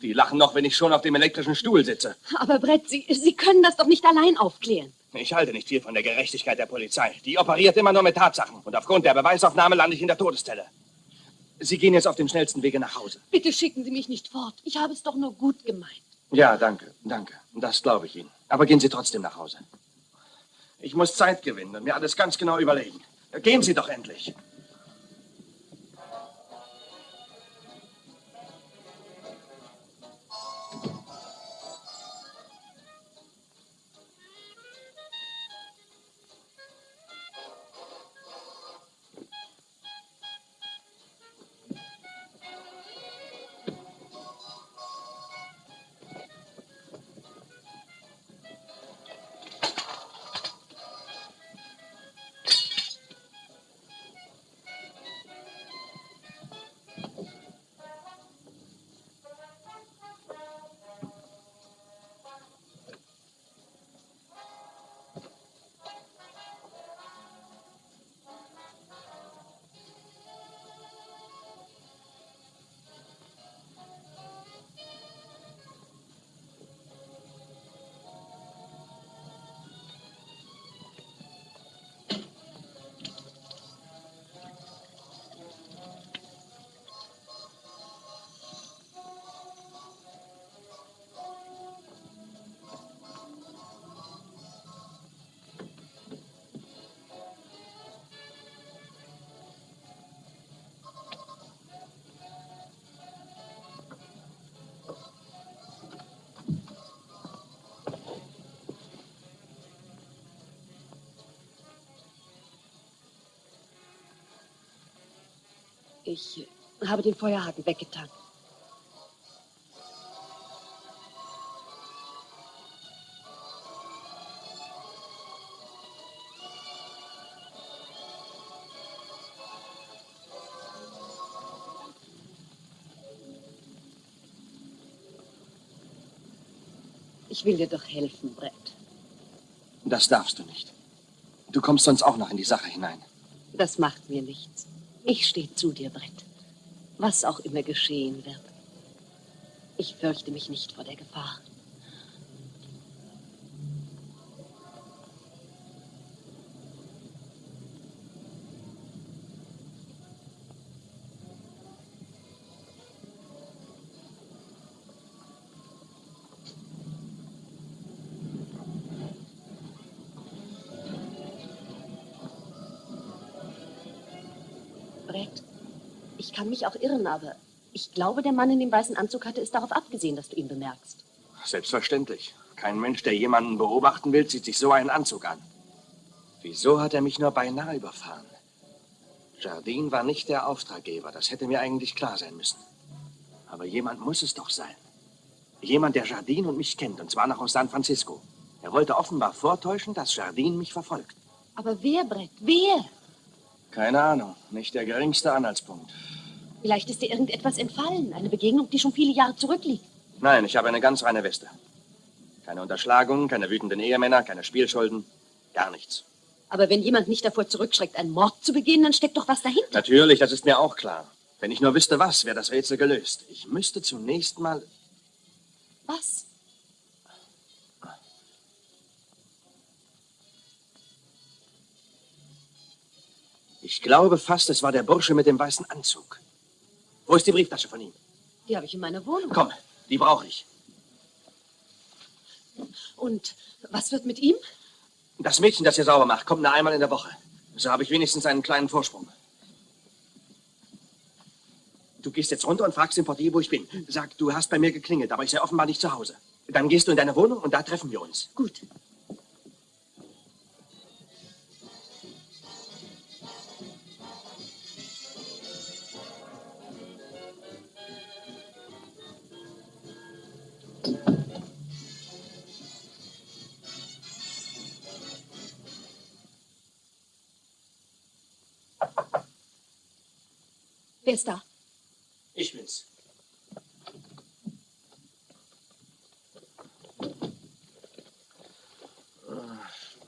Die lachen noch, wenn ich schon auf dem elektrischen Stuhl sitze. Aber Brett, Sie, Sie können das doch nicht allein aufklären. Ich halte nicht viel von der Gerechtigkeit der Polizei. Die operiert immer nur mit Tatsachen. Und aufgrund der Beweisaufnahme lande ich in der Todeszelle. Sie gehen jetzt auf dem schnellsten Wege nach Hause. Bitte schicken Sie mich nicht fort. Ich habe es doch nur gut gemeint. Ja, danke, danke. Das glaube ich Ihnen. Aber gehen Sie trotzdem nach Hause. Ich muss Zeit gewinnen und mir alles ganz genau überlegen. Gehen Sie doch endlich. Ich habe den Feuerhaken weggetan. Ich will dir doch helfen, Brett. Das darfst du nicht. Du kommst sonst auch noch in die Sache hinein. Das macht mir nichts. Ich stehe zu dir, Brett. Was auch immer geschehen wird. Ich fürchte mich nicht vor der Gefahr. Brett, ich kann mich auch irren, aber ich glaube, der Mann in dem weißen Anzug hatte es darauf abgesehen, dass du ihn bemerkst. Selbstverständlich. Kein Mensch, der jemanden beobachten will, zieht sich so einen Anzug an. Wieso hat er mich nur beinahe überfahren? Jardine war nicht der Auftraggeber, das hätte mir eigentlich klar sein müssen. Aber jemand muss es doch sein. Jemand, der Jardine und mich kennt, und zwar noch aus San Francisco. Er wollte offenbar vortäuschen, dass Jardine mich verfolgt. Aber wer, Brett, wer? Keine Ahnung, nicht der geringste Anhaltspunkt. Vielleicht ist dir irgendetwas entfallen, eine Begegnung, die schon viele Jahre zurückliegt. Nein, ich habe eine ganz reine Weste. Keine Unterschlagung, keine wütenden Ehemänner, keine Spielschulden, gar nichts. Aber wenn jemand nicht davor zurückschreckt, einen Mord zu begehen, dann steckt doch was dahinter. Natürlich, das ist mir auch klar. Wenn ich nur wüsste, was, wäre das Rätsel gelöst. Ich müsste zunächst mal. Was? Ich glaube fast, es war der Bursche mit dem weißen Anzug. Wo ist die Brieftasche von ihm? Die habe ich in meiner Wohnung. Komm, die brauche ich. Und was wird mit ihm? Das Mädchen, das ihr sauber macht, kommt nur einmal in der Woche. So habe ich wenigstens einen kleinen Vorsprung. Du gehst jetzt runter und fragst den Portier, wo ich bin. Sag, du hast bei mir geklingelt, aber ich sei offenbar nicht zu Hause. Dann gehst du in deine Wohnung und da treffen wir uns. Gut. Wer ist da? Ich bin's.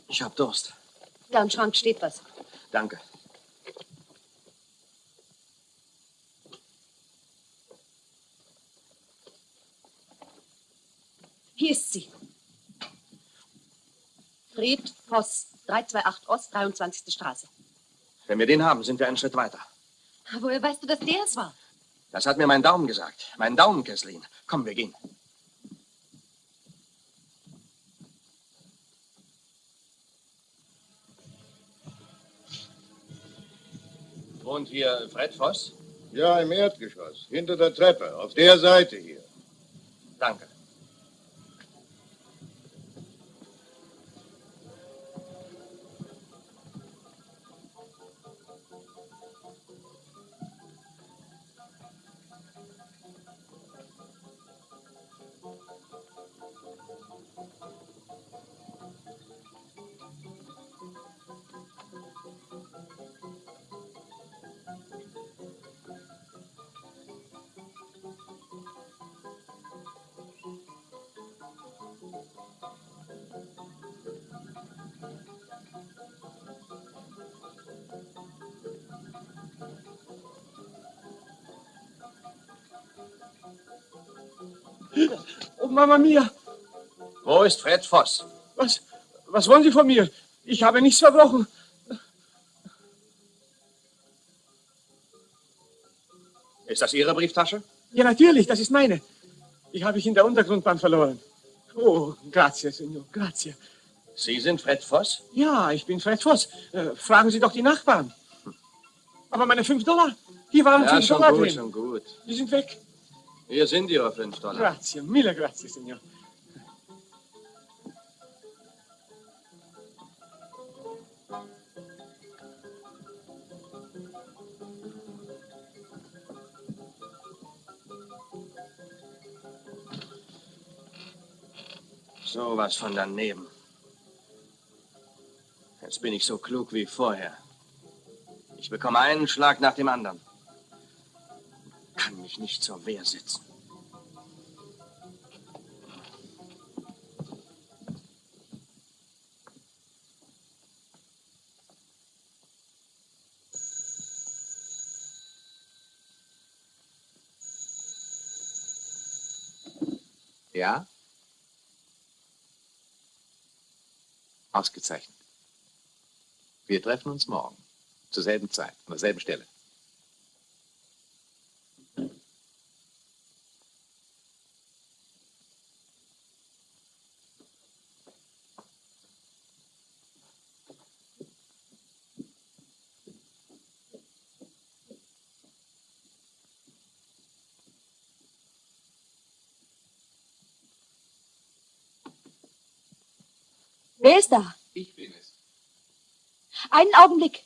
Ich hab Durst. Da im Schrank steht was. Danke. Hier ist sie. Fred Voss, 328 Ost, 23. Straße. Wenn wir den haben, sind wir einen Schritt weiter. Woher weißt du, dass der es war? Das hat mir mein Daumen gesagt. Mein Daumen, Kesslin. Komm, wir gehen. Wohnt hier Fred Voss? Ja, im Erdgeschoss. Hinter der Treppe. Auf der Seite hier. Danke. Mama Mia, Wo ist Fred Voss? was, was wollen Sie von mir? Ich habe nichts verbrochen. Ist das Ihre Brieftasche? Ja, natürlich, das ist meine. Die habe ich in der Untergrundbahn verloren. Oh, grazie, Signor, grazie. Sie sind Fred Voss? Ja, ich bin Fred Voss. Äh, fragen Sie doch die Nachbarn. Aber meine fünf Dollar, die waren Ja, fünf schon Dollar gut, drin. schon gut. Die sind weg. Hier sind Ihre fünf Dollar. Grazie, mille grazie, Signor. So was von daneben. Jetzt bin ich so klug wie vorher. Ich bekomme einen Schlag nach dem anderen. Kann mich nicht zur Wehr setzen. Ja? Ausgezeichnet. Wir treffen uns morgen. Zur selben Zeit, an derselben Stelle. Wer ist da? Ich bin es. Einen Augenblick.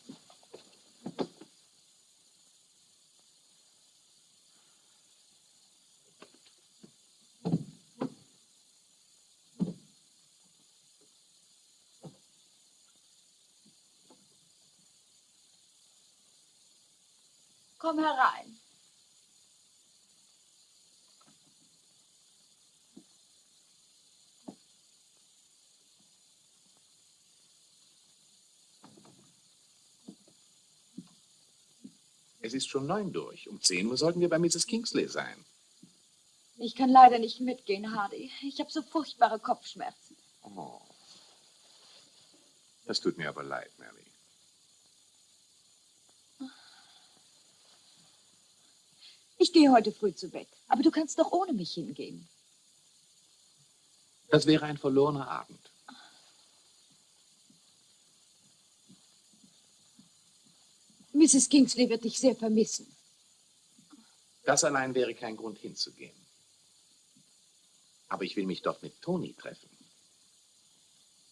Komm herein. Es ist schon neun durch. Um zehn Uhr sollten wir bei Mrs. Kingsley sein. Ich kann leider nicht mitgehen, Hardy. Ich habe so furchtbare Kopfschmerzen. Oh. Das tut mir aber leid, Mary. Ich gehe heute früh zu Bett, aber du kannst doch ohne mich hingehen. Das wäre ein verlorener Abend. Mrs. Kingsley wird dich sehr vermissen. Das allein wäre kein Grund hinzugehen. Aber ich will mich dort mit Toni treffen.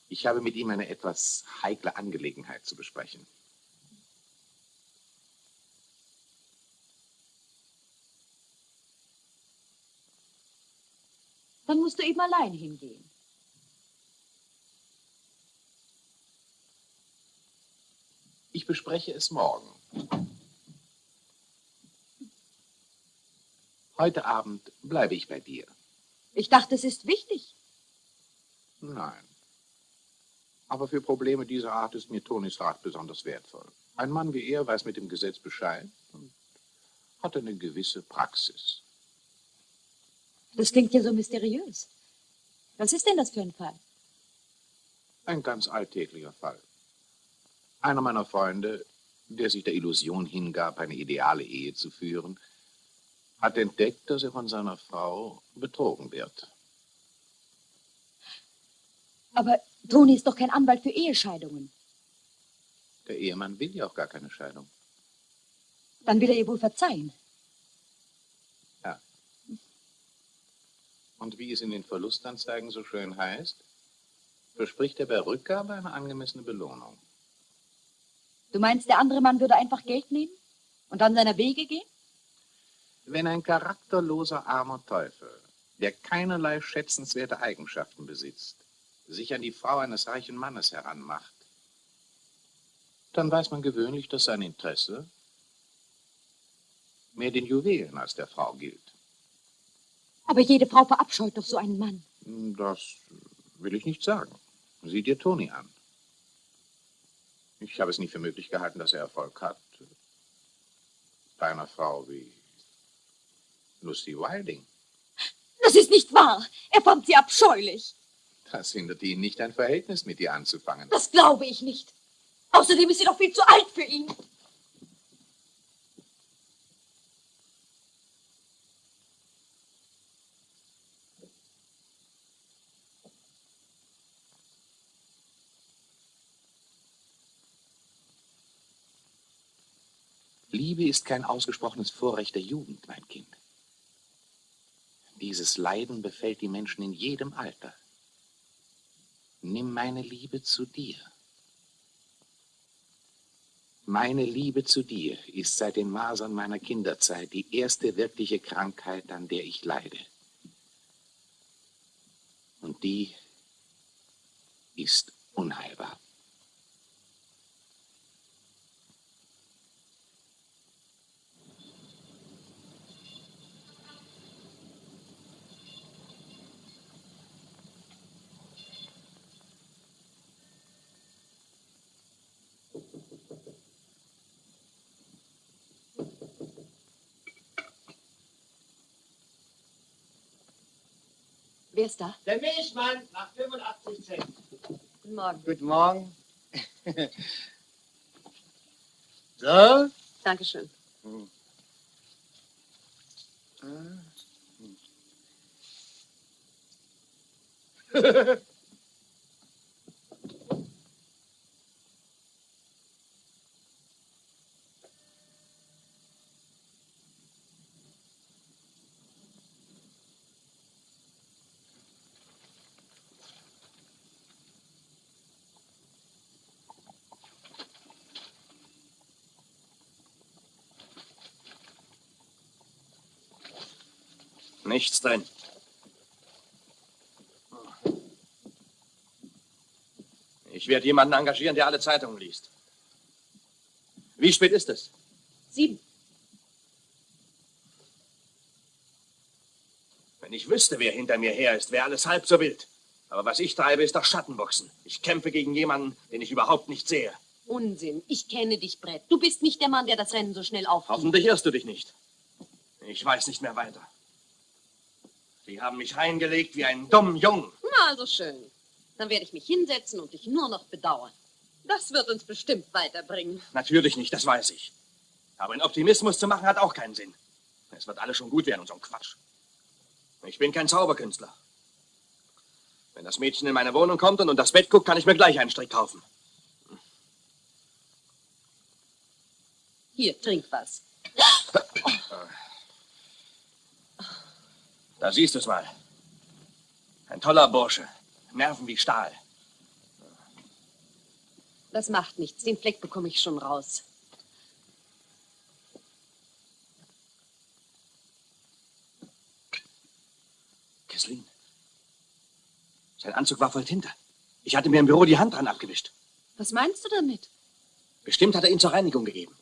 Ich habe mit ihm eine etwas heikle Angelegenheit zu besprechen. Dann musst du eben allein hingehen. Ich bespreche es morgen. Heute Abend bleibe ich bei dir. Ich dachte, es ist wichtig. Nein. Aber für Probleme dieser Art ist mir Tonis Rat besonders wertvoll. Ein Mann wie er weiß mit dem Gesetz Bescheid und hat eine gewisse Praxis. Das klingt ja so mysteriös. Was ist denn das für ein Fall? Ein ganz alltäglicher Fall. Einer meiner Freunde, der sich der Illusion hingab, eine ideale Ehe zu führen, hat entdeckt, dass er von seiner Frau betrogen wird. Aber Toni ist doch kein Anwalt für Ehescheidungen. Der Ehemann will ja auch gar keine Scheidung. Dann will er ihr wohl verzeihen. Ja. Und wie es in den Verlustanzeigen so schön heißt, verspricht er bei Rückgabe eine angemessene Belohnung. Du meinst, der andere Mann würde einfach Geld nehmen und dann seiner Wege gehen? Wenn ein charakterloser armer Teufel, der keinerlei schätzenswerte Eigenschaften besitzt, sich an die Frau eines reichen Mannes heranmacht, dann weiß man gewöhnlich, dass sein Interesse mehr den Juwelen als der Frau gilt. Aber jede Frau verabscheut doch so einen Mann. Das will ich nicht sagen. Sieh dir Toni an. Ich habe es nie für möglich gehalten, dass er Erfolg hat. Bei einer Frau wie Lucy Wilding. Das ist nicht wahr. Er fand sie abscheulich. Das hindert ihn nicht, ein Verhältnis mit ihr anzufangen. Das glaube ich nicht. Außerdem ist sie doch viel zu alt für ihn. Liebe ist kein ausgesprochenes Vorrecht der Jugend, mein Kind. Dieses Leiden befällt die Menschen in jedem Alter. Nimm meine Liebe zu dir. Meine Liebe zu dir ist seit den Masern meiner Kinderzeit die erste wirkliche Krankheit, an der ich leide. Und die ist unheilbar. Wer ist da? Der Milchmann nach 85 Cent. Guten Morgen. Guten Morgen. so? Dankeschön. Hm. Ah. Nichts drin. Ich werde jemanden engagieren, der alle Zeitungen liest. Wie spät ist es? Sieben. Wenn ich wüsste, wer hinter mir her ist, wäre alles halb so wild. Aber was ich treibe, ist doch Schattenboxen. Ich kämpfe gegen jemanden, den ich überhaupt nicht sehe. Unsinn. Ich kenne dich, Brett. Du bist nicht der Mann, der das Rennen so schnell aufgibt. Hoffentlich irrst du dich nicht. Ich weiß nicht mehr weiter. Sie haben mich reingelegt wie einen dummen Jungen. Na, also schön. Dann werde ich mich hinsetzen und dich nur noch bedauern. Das wird uns bestimmt weiterbringen. Natürlich nicht, das weiß ich. Aber in Optimismus zu machen hat auch keinen Sinn. Es wird alles schon gut werden und so ein Quatsch. Ich bin kein Zauberkünstler. Wenn das Mädchen in meine Wohnung kommt und unter das Bett guckt, kann ich mir gleich einen Strick kaufen. Hier, trink was. Da siehst du es mal. Ein toller Bursche. Nerven wie Stahl. Das macht nichts. Den Fleck bekomme ich schon raus. Kesslin. Sein Anzug war voll Tinte. Ich hatte mir im Büro die Hand dran abgewischt. Was meinst du damit? Bestimmt hat er ihn zur Reinigung gegeben.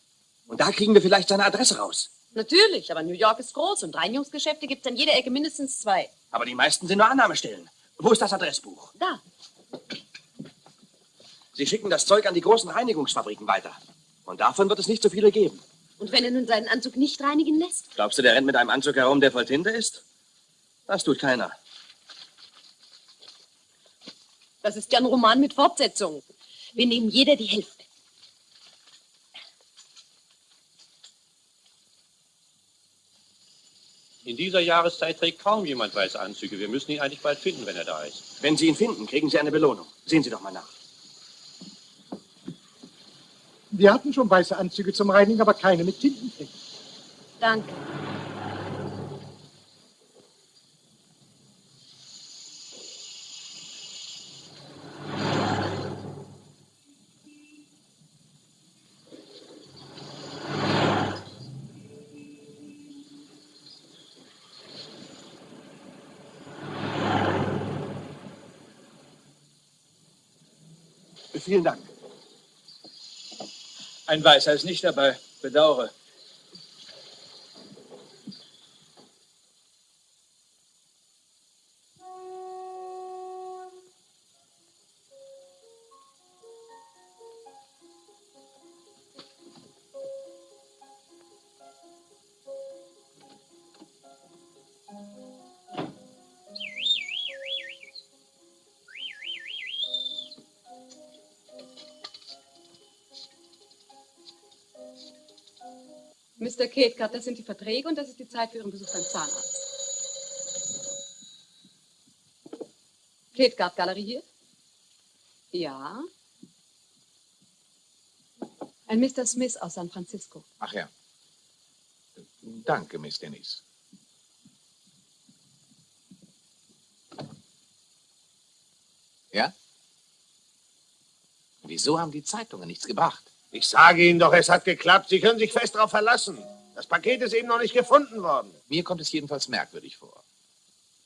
Und da kriegen wir vielleicht seine Adresse raus. Natürlich, aber New York ist groß und Reinigungsgeschäfte gibt es an jeder Ecke mindestens zwei. Aber die meisten sind nur Annahmestellen. Wo ist das Adressbuch? Da. Sie schicken das Zeug an die großen Reinigungsfabriken weiter. Und davon wird es nicht so viele geben. Und wenn er nun seinen Anzug nicht reinigen lässt? Glaubst du, der rennt mit einem Anzug herum, der voll Tinte ist? Das tut keiner. Das ist ja ein Roman mit Fortsetzung. Wir nehmen jeder die Hälfte. In dieser Jahreszeit trägt kaum jemand weiße Anzüge. Wir müssen ihn eigentlich bald finden, wenn er da ist. Wenn Sie ihn finden, kriegen Sie eine Belohnung. Sehen Sie doch mal nach. Wir hatten schon weiße Anzüge zum Reinigen, aber keine mit Tintenfleck. Danke. Vielen Dank. Ein Weißer ist nicht dabei. Bedauere. Mr. Cathcart, das sind die Verträge und das ist die Zeit für Ihren Besuch beim Zahnarzt. Cathcart Galerie hier? Ja. Ein Mr. Smith aus San Francisco. Ach ja. Danke, Miss Dennis. Ja? Wieso haben die Zeitungen nichts gebracht? Ich sage Ihnen doch, es hat geklappt. Sie können sich fest darauf verlassen. Das Paket ist eben noch nicht gefunden worden. Mir kommt es jedenfalls merkwürdig vor.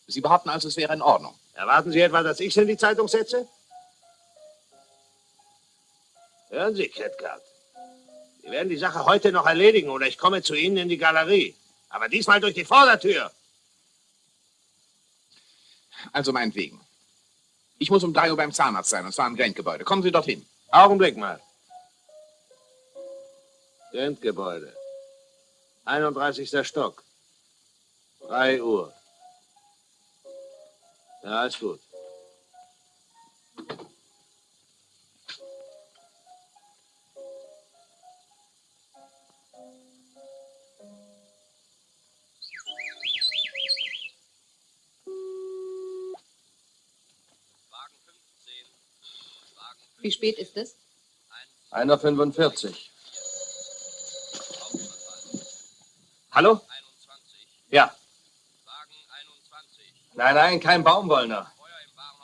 Sie behaupten also, es wäre in Ordnung. Erwarten Sie etwa, dass ich es in die Zeitung setze? Hören Sie, Cathcart. Wir werden die Sache heute noch erledigen oder ich komme zu Ihnen in die Galerie. Aber diesmal durch die Vordertür. Also meinetwegen. Ich muss um drei Uhr beim Zahnarzt sein, und zwar im Grant-Gebäude. Kommen Sie dorthin. Augenblick mal. Grant-Gebäude. 31. Stock. 3 Uhr. Ja, ist gut. Wie spät ist es? 1.45 Uhr. Hallo? Ja. Nein, nein, kein Baumwollner.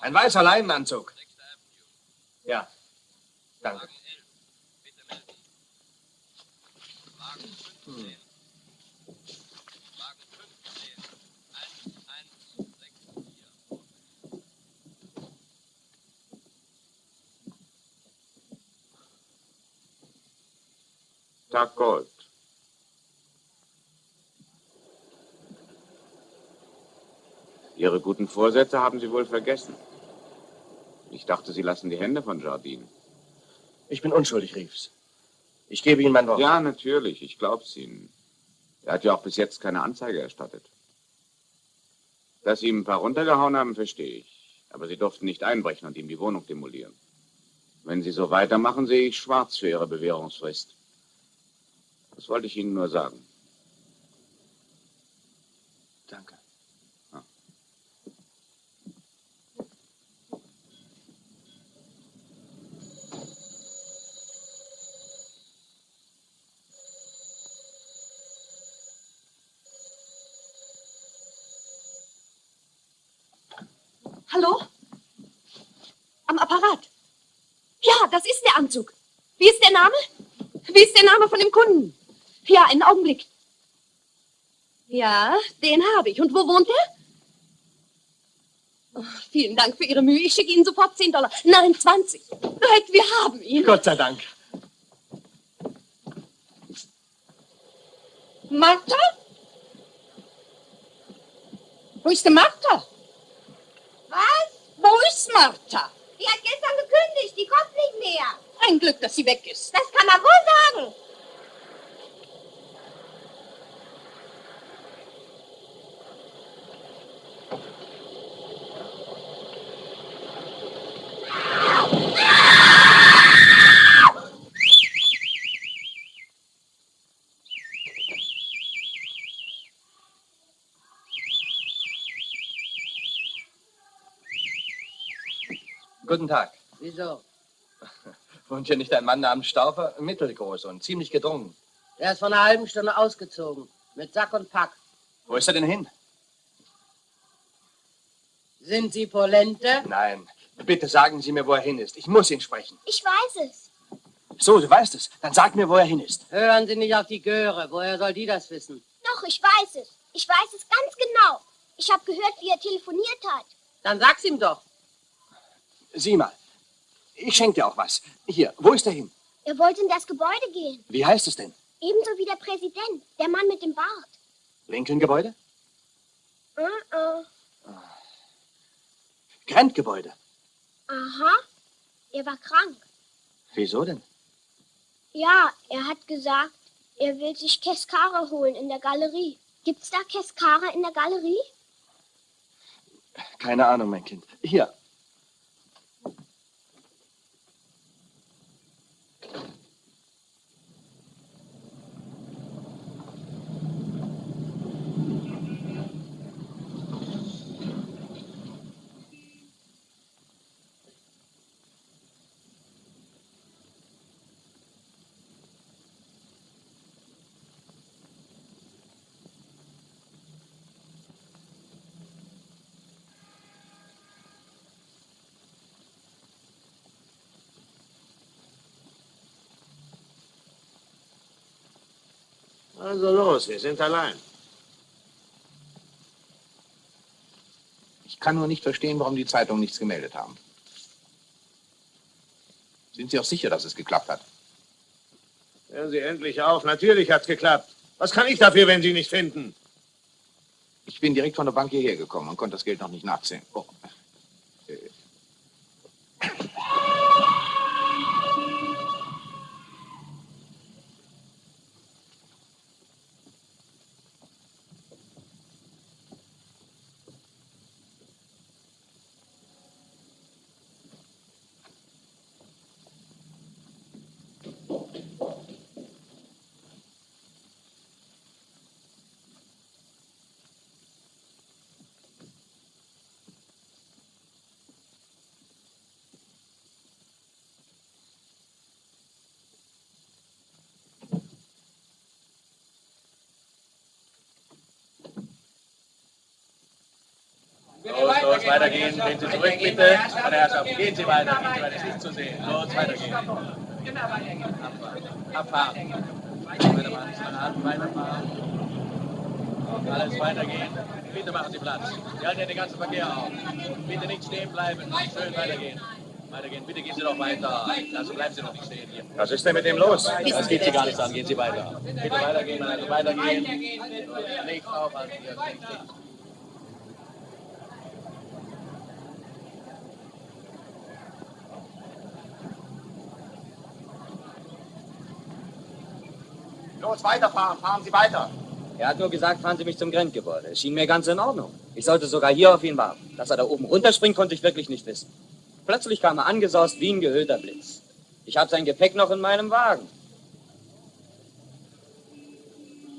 Ein weißer Leinenanzug. Ja. Danke. Hm. Tag Gold. Ihre guten Vorsätze haben Sie wohl vergessen. Ich dachte, Sie lassen die Hände von Jardine. Ich bin unschuldig, Reeves. Ich gebe Ihnen mein Wort. Ja, natürlich. Ich glaub's Ihnen. Er hat ja auch bis jetzt keine Anzeige erstattet. Dass Sie ihm ein paar runtergehauen haben, verstehe ich. Aber Sie durften nicht einbrechen und ihm die Wohnung demolieren. Wenn Sie so weitermachen, sehe ich schwarz für Ihre Bewährungsfrist. Das wollte ich Ihnen nur sagen. Danke. Hallo? Am Apparat. Ja, das ist der Anzug. Wie ist der Name? Wie ist der Name von dem Kunden? Ja, einen Augenblick. Ja, den habe ich. Und wo wohnt er? Oh, vielen Dank für Ihre Mühe. Ich schicke Ihnen sofort 10 Dollar. Nein, 20. Leute, wir haben ihn. Gott sei Dank. Martha? Wo ist denn Martha? Wo ist Martha? Die hat gestern gekündigt, die kommt nicht mehr. Ein Glück, dass sie weg ist. Das kann man wohl sagen. Guten Tag. Wieso? Wohnt hier nicht ein Mann namens Staufer? Mittelgroß und ziemlich gedrungen. Der ist vor einer halben Stunde ausgezogen. Mit Sack und Pack. Wo ist er denn hin? Sind Sie Polente? Nein. Bitte sagen Sie mir, wo er hin ist. Ich muss ihn sprechen. Ich weiß es. So, du weißt es. Dann sag mir, wo er hin ist. Hören Sie nicht auf die Göre. Woher soll die das wissen? Doch, ich weiß es. Ich weiß es ganz genau. Ich habe gehört, wie er telefoniert hat. Dann sag's ihm doch. Sieh mal. Ich schenke dir auch was. Hier, wo ist er hin? Er wollte in das Gebäude gehen. Wie heißt es denn? Ebenso wie der Präsident, der Mann mit dem Bart. Lincoln-Gebäude? Uh -uh. Grant-Gebäude. Aha. Er war krank. Wieso denn? Ja, er hat gesagt, er will sich Keskara holen in der Galerie. Gibt's da Keskara in der Galerie? Keine Ahnung, mein Kind. Hier. Also los, wir sind allein. Ich kann nur nicht verstehen, warum die Zeitungen nichts gemeldet haben. Sind Sie auch sicher, dass es geklappt hat? Hören Sie endlich auf. Natürlich hat's geklappt. Was kann ich dafür, wenn Sie nicht finden? Ich bin direkt von der Bank hierher gekommen und konnte das Geld noch nicht nachsehen. Oh. Äh, Los, los, weitergehen. Gehen Sie zurück, bitte. Meine Herrschaften, gehen Sie weiter. Gehen Sie weiter. Ist nicht zu sehen. Los, weitergehen. Abfahren. Weiterfahren. Alles weitergehen. Bitte machen Sie Platz. Wir halten hier den ganzen Verkehr auf. Bitte nicht stehen bleiben. Schön weitergehen. Weitergehen. Bitte gehen Sie doch weiter. Also bleiben Sie noch nicht stehen hier. Was ist denn mit dem los? Das geht Sie gar nichts an. Gehen Sie weiter. Bitte weitergehen. Also weitergehen. Nicht aufhalten Los, weiterfahren. Fahren Sie weiter. Er hat nur gesagt, fahren Sie mich zum Grenzgebäude. Es schien mir ganz in Ordnung. Ich sollte sogar hier auf ihn warten. Dass er da oben runterspringt, konnte ich wirklich nicht wissen. Plötzlich kam er angesaust wie ein gehüllter Blitz. Ich habe sein Gepäck noch in meinem Wagen.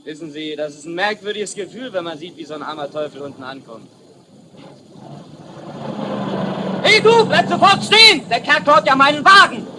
Wissen Sie, das ist ein merkwürdiges Gefühl, wenn man sieht, wie so ein armer Teufel unten ankommt. Hey du, bleib sofort stehen! Der Kerl klaut ja meinen Wagen!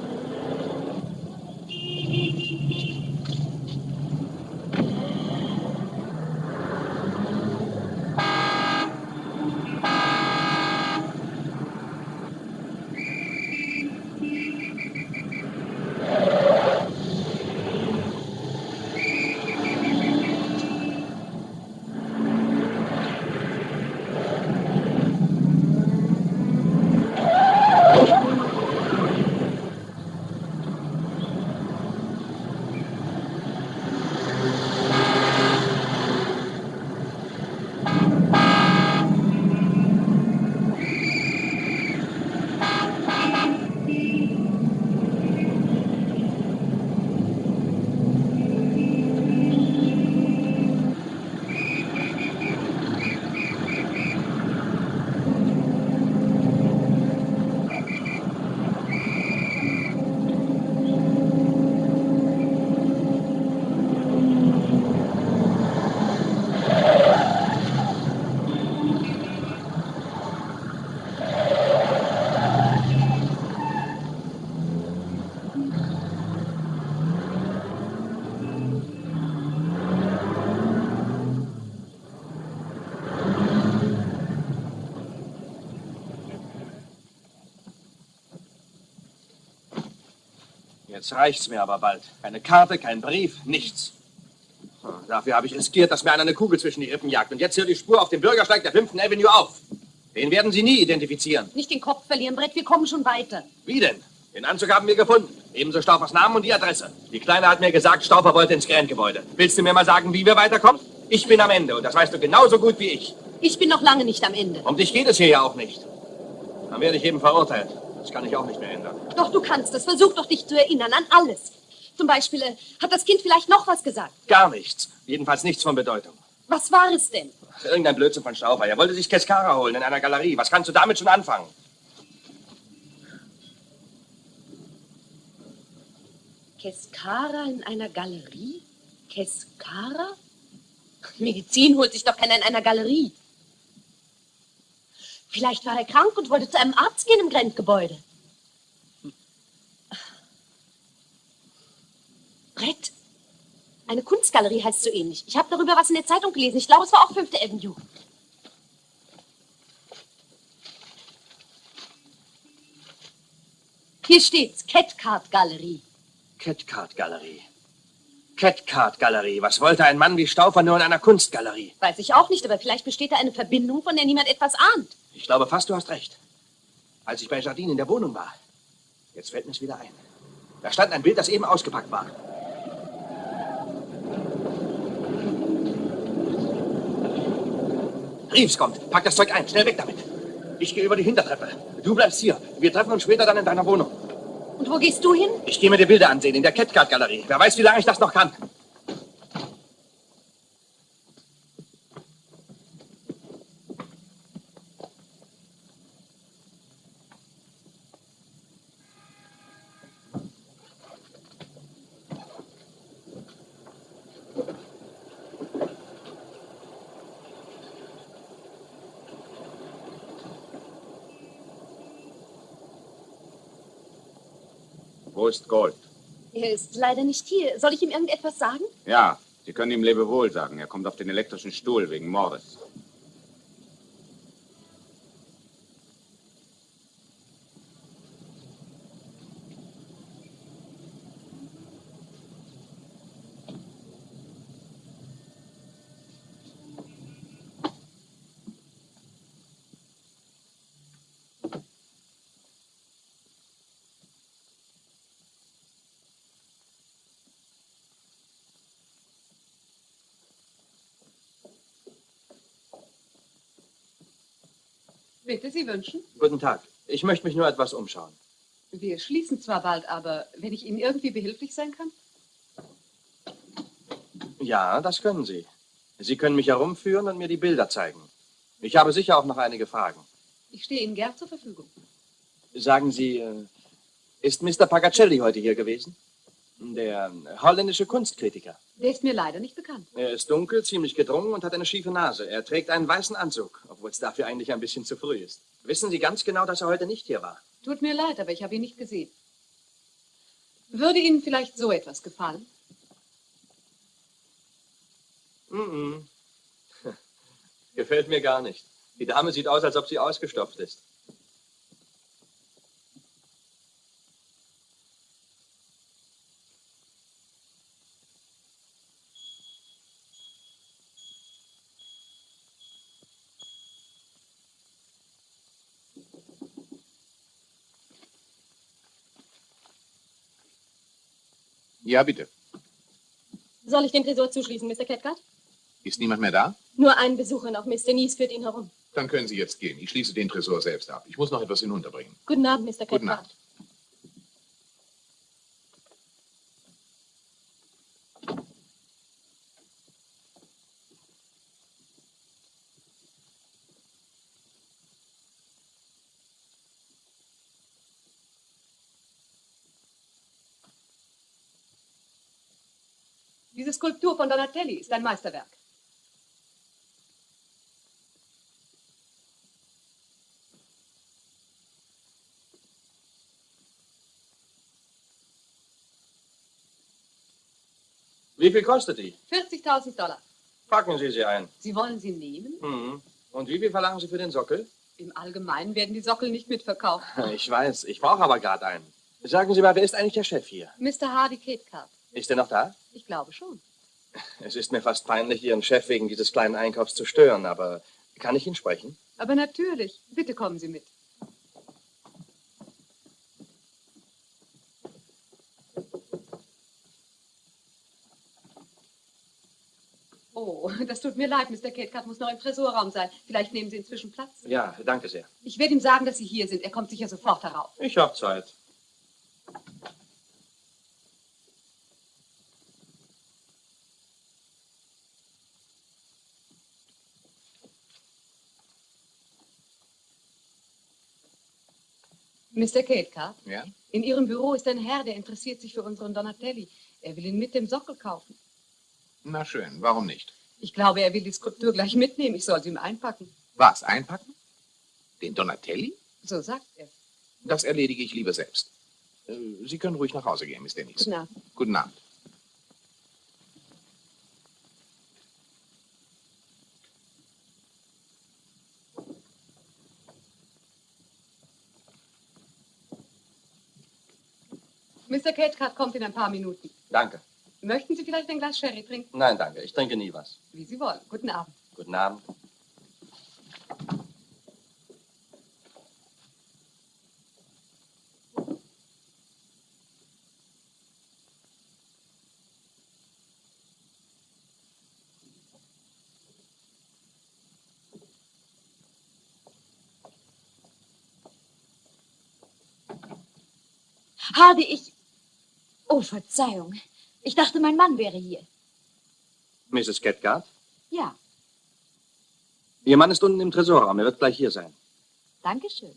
Jetzt reicht's mir aber bald. Keine Karte, kein Brief, nichts. Dafür habe ich riskiert, dass mir einer eine Kugel zwischen die Rippen jagt. Und jetzt hört die Spur auf dem Bürgersteig der 5. Avenue auf. Den werden Sie nie identifizieren. Nicht den Kopf verlieren, Brett, wir kommen schon weiter. Wie denn? Den Anzug haben wir gefunden. Ebenso Staufers Namen und die Adresse. Die Kleine hat mir gesagt, Staufer wollte ins Grand-Gebäude. Willst du mir mal sagen, wie wir weiterkommen? Ich bin am Ende und das weißt du genauso gut wie ich. Ich bin noch lange nicht am Ende. Um dich geht es hier ja auch nicht. Dann werde ich eben verurteilt. Das kann ich auch nicht mehr ändern. Doch, du kannst es. Versuch doch, dich zu erinnern an alles. Zum Beispiel, äh, hat das Kind vielleicht noch was gesagt? Gar nichts. Jedenfalls nichts von Bedeutung. Was war es denn? Irgendein Blödsinn von Staufer. Er wollte sich Keskara holen in einer Galerie. Was kannst du damit schon anfangen? Keskara in einer Galerie? Keskara? Medizin holt sich doch keiner in einer Galerie. Vielleicht war er krank und wollte zu einem Arzt gehen im Grenzgebäude. Brett. Eine Kunstgalerie heißt so ähnlich. Ich habe darüber was in der Zeitung gelesen. Ich glaube, es war auch 5. Avenue. Hier steht's. Catcard Galerie. Catcard Galerie. Catcard Galerie. Was wollte ein Mann wie Staufer nur in einer Kunstgalerie? Weiß ich auch nicht, aber vielleicht besteht da eine Verbindung, von der niemand etwas ahnt. Ich glaube fast, du hast recht. Als ich bei Jardine in der Wohnung war. Jetzt fällt mir es wieder ein. Da stand ein Bild, das eben ausgepackt war. Reeves kommt. Pack das Zeug ein. Schnell weg damit. Ich gehe über die Hintertreppe. Du bleibst hier. Wir treffen uns später dann in deiner Wohnung. Und wo gehst du hin? Ich gehe mir die Bilder ansehen in der Catcard-Galerie. Wer weiß, wie lange ich das noch kann. Wo ist Gold? Er ist leider nicht hier. Soll ich ihm irgendetwas sagen? Ja, Sie können ihm Lebewohl sagen. Er kommt auf den elektrischen Stuhl wegen Mordes. Bitte, Sie wünschen? Guten Tag. Ich möchte mich nur etwas umschauen. Wir schließen zwar bald, aber wenn ich Ihnen irgendwie behilflich sein kann? Ja, das können Sie. Sie können mich herumführen und mir die Bilder zeigen. Ich habe sicher auch noch einige Fragen. Ich stehe Ihnen gern zur Verfügung. Sagen Sie, äh, ist Mr. Pagacelli heute hier gewesen? Der äh, holländische Kunstkritiker. Der ist mir leider nicht bekannt. Er ist dunkel, ziemlich gedrungen und hat eine schiefe Nase. Er trägt einen weißen Anzug, obwohl es dafür eigentlich ein bisschen zu früh ist. Wissen Sie ganz genau, dass er heute nicht hier war? Tut mir leid, aber ich habe ihn nicht gesehen. Würde Ihnen vielleicht so etwas gefallen? Mhm. Gefällt mir gar nicht. Die Dame sieht aus, als ob sie ausgestopft ist. Ja, bitte. Soll ich den Tresor zuschließen, Mr. Cathcart? Ist niemand mehr da? Nur ein Besucher noch. Mr. Nies führt ihn herum. Dann können Sie jetzt gehen. Ich schließe den Tresor selbst ab. Ich muss noch etwas hinunterbringen. Guten Abend, Mr. Guten Cathcart. Abend. Diese Skulptur von Donatelli ist ein Meisterwerk. Wie viel kostet die? 40.000 Dollar. Packen Sie sie ein. Sie wollen sie nehmen? Mhm. Und wie viel verlangen Sie für den Sockel? Im Allgemeinen werden die Sockel nicht mitverkauft. Ich weiß, ich brauche aber gerade einen. Sagen Sie mal, wer ist eigentlich der Chef hier? Mr. Hardy Cathcart. Ist er noch da? Ich glaube schon. Es ist mir fast peinlich, Ihren Chef wegen dieses kleinen Einkaufs zu stören, aber kann ich ihn sprechen? Aber natürlich. Bitte kommen Sie mit. Oh, das tut mir leid, Mr. Cathcart muss noch im Tresorraum sein. Vielleicht nehmen Sie inzwischen Platz. Ja, danke sehr. Ich werde ihm sagen, dass Sie hier sind. Er kommt sicher sofort herauf. Ich habe Zeit. Mr. Cathcart, Ja? in Ihrem Büro ist ein Herr, der interessiert sich für unseren Donatelli. Er will ihn mit dem Sockel kaufen. Na schön, warum nicht? Ich glaube, er will die Skulptur gleich mitnehmen. Ich soll sie ihm einpacken. Was, einpacken? Den Donatelli? So sagt er. Das erledige ich lieber selbst. Äh, Sie können ruhig nach Hause gehen, Miss Dennis. Guten Abend. Guten Abend. Mr. Cathcart kommt in ein paar Minuten. Danke. Möchten Sie vielleicht ein Glas Sherry trinken? Nein, danke. Ich trinke nie was. Wie Sie wollen. Guten Abend. Guten Abend. Hardy, ich. Oh, Verzeihung. Ich dachte, mein Mann wäre hier. Mrs. Cathcart? Ja, Ihr Mann ist unten im Tresorraum. Er wird gleich hier sein. danke schön.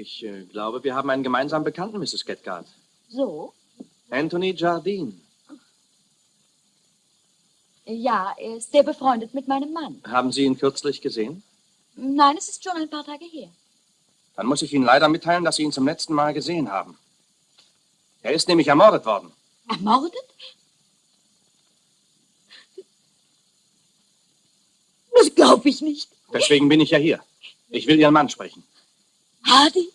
Ich äh, glaube, wir haben einen gemeinsamen Bekannten, Mrs. Cathcart. So? Anthony Jardine. Ja, er ist sehr befreundet mit meinem Mann. Haben Sie ihn kürzlich gesehen? Nein, es ist schon ein paar Tage her. Dann muss ich Ihnen leider mitteilen, dass Sie ihn zum letzten Mal gesehen haben. Er ist nämlich ermordet worden. Ermordet? Das glaube ich nicht. Deswegen bin ich ja hier. Ich will Ihren Mann sprechen. Adi?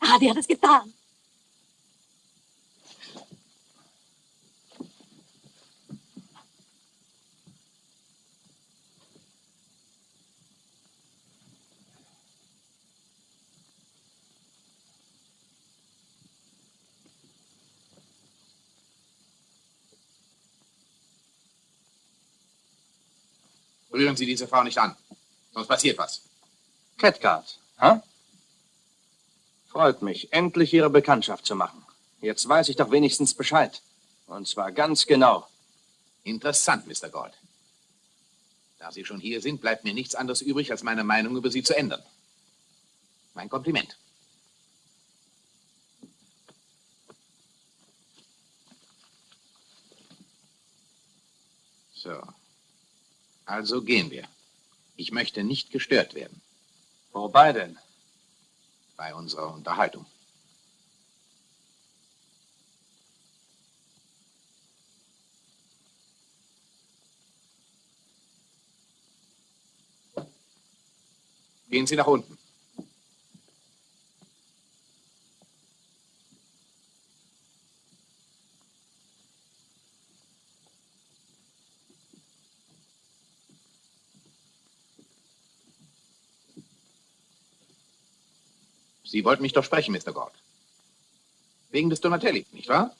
Adi hat es getan. Rühren Sie diese Frau nicht an, sonst passiert was. Catguard, hä? Freut mich, endlich Ihre Bekanntschaft zu machen. Jetzt weiß ich doch wenigstens Bescheid. Und zwar ganz genau. Interessant, Mr. Gold. Da Sie schon hier sind, bleibt mir nichts anderes übrig, als meine Meinung über Sie zu ändern. Mein Kompliment. So. Also gehen wir. Ich möchte nicht gestört werden. Wobei denn? Bei unserer Unterhaltung. Gehen Sie nach unten. Sie wollten mich doch sprechen, Mr. Gord. Wegen des Donatelli, nicht wahr?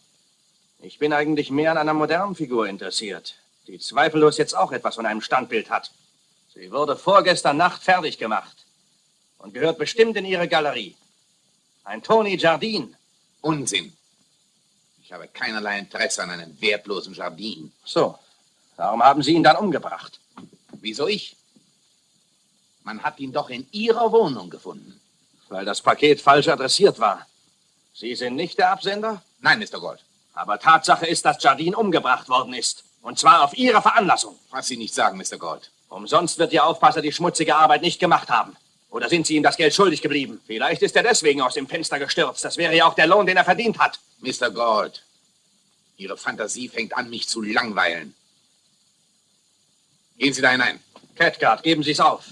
Ich bin eigentlich mehr an einer modernen Figur interessiert, die zweifellos jetzt auch etwas von einem Standbild hat. Sie wurde vorgestern Nacht fertig gemacht und gehört bestimmt in Ihre Galerie. Ein Tony Jardin. Unsinn. Ich habe keinerlei Interesse an einem wertlosen Jardin. So, darum haben Sie ihn dann umgebracht. Wieso ich? Man hat ihn doch in Ihrer Wohnung gefunden. Weil das Paket falsch adressiert war. Sie sind nicht der Absender? Nein, Mr. Gold. Aber Tatsache ist, dass Jardin umgebracht worden ist. Und zwar auf Ihre Veranlassung. Was Sie nicht sagen, Mr. Gold. Umsonst wird Ihr Aufpasser die schmutzige Arbeit nicht gemacht haben. Oder sind Sie ihm das Geld schuldig geblieben? Vielleicht ist er deswegen aus dem Fenster gestürzt. Das wäre ja auch der Lohn, den er verdient hat. Mr. Gold, Ihre Fantasie fängt an, mich zu langweilen. Gehen Sie da hinein. Catguard, geben Sie es auf.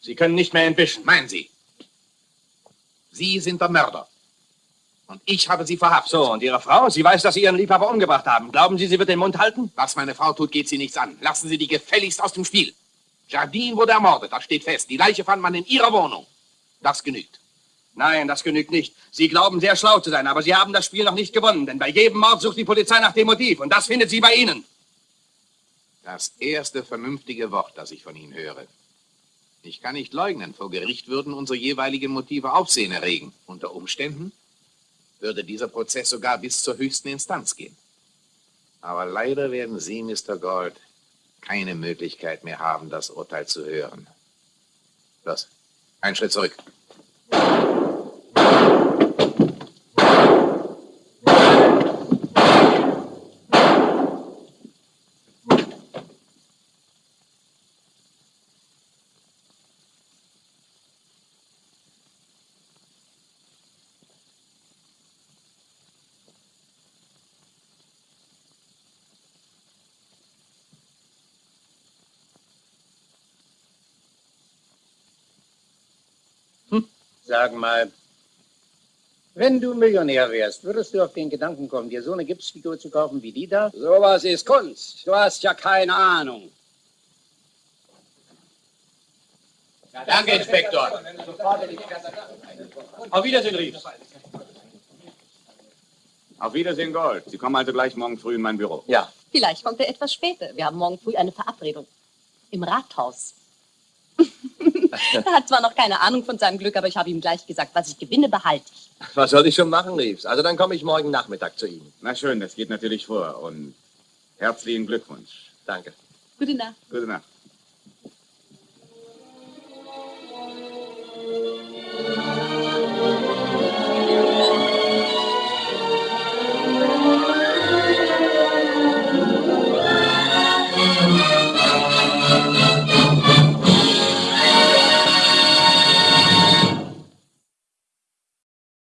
Sie können nicht mehr entwischen. Meinen Sie? Sie sind der Mörder. Und ich habe Sie verhaftet. So, und Ihre Frau? Sie weiß, dass Sie Ihren Liebhaber umgebracht haben. Glauben Sie, sie wird den Mund halten? Was meine Frau tut, geht Sie nichts an. Lassen Sie die gefälligst aus dem Spiel. Jardine wurde ermordet, das steht fest. Die Leiche fand man in Ihrer Wohnung. Das genügt. Nein, das genügt nicht. Sie glauben sehr schlau zu sein, aber Sie haben das Spiel noch nicht gewonnen, denn bei jedem Mord sucht die Polizei nach dem Motiv und das findet sie bei Ihnen. Das erste vernünftige Wort, das ich von Ihnen höre. Ich kann nicht leugnen, vor Gericht würden unsere jeweiligen Motive Aufsehen erregen. Unter Umständen würde dieser Prozess sogar bis zur höchsten Instanz gehen. Aber leider werden Sie, Mr. Gold, keine Möglichkeit mehr haben, das Urteil zu hören. Los, einen Schritt zurück. Sag mal, wenn du Millionär wärst, würdest du auf den Gedanken kommen, dir so eine Gipsfigur zu kaufen wie die da? Sowas ist Kunst. Du hast ja keine Ahnung. Danke, Inspektor. Auf Wiedersehen, Reeves. Auf Wiedersehen, Gold. Sie kommen also gleich morgen früh in mein Büro. Ja. Vielleicht kommt er etwas später. Wir haben morgen früh eine Verabredung. Im Rathaus. er hat zwar noch keine Ahnung von seinem Glück, aber ich habe ihm gleich gesagt, was ich gewinne, behalte ich. Was soll ich schon machen, Reeves? Also dann komme ich morgen Nachmittag zu Ihnen. Na schön, das geht natürlich vor. Und herzlichen Glückwunsch. Danke. Gute Nacht. Gute Nacht. Thank you.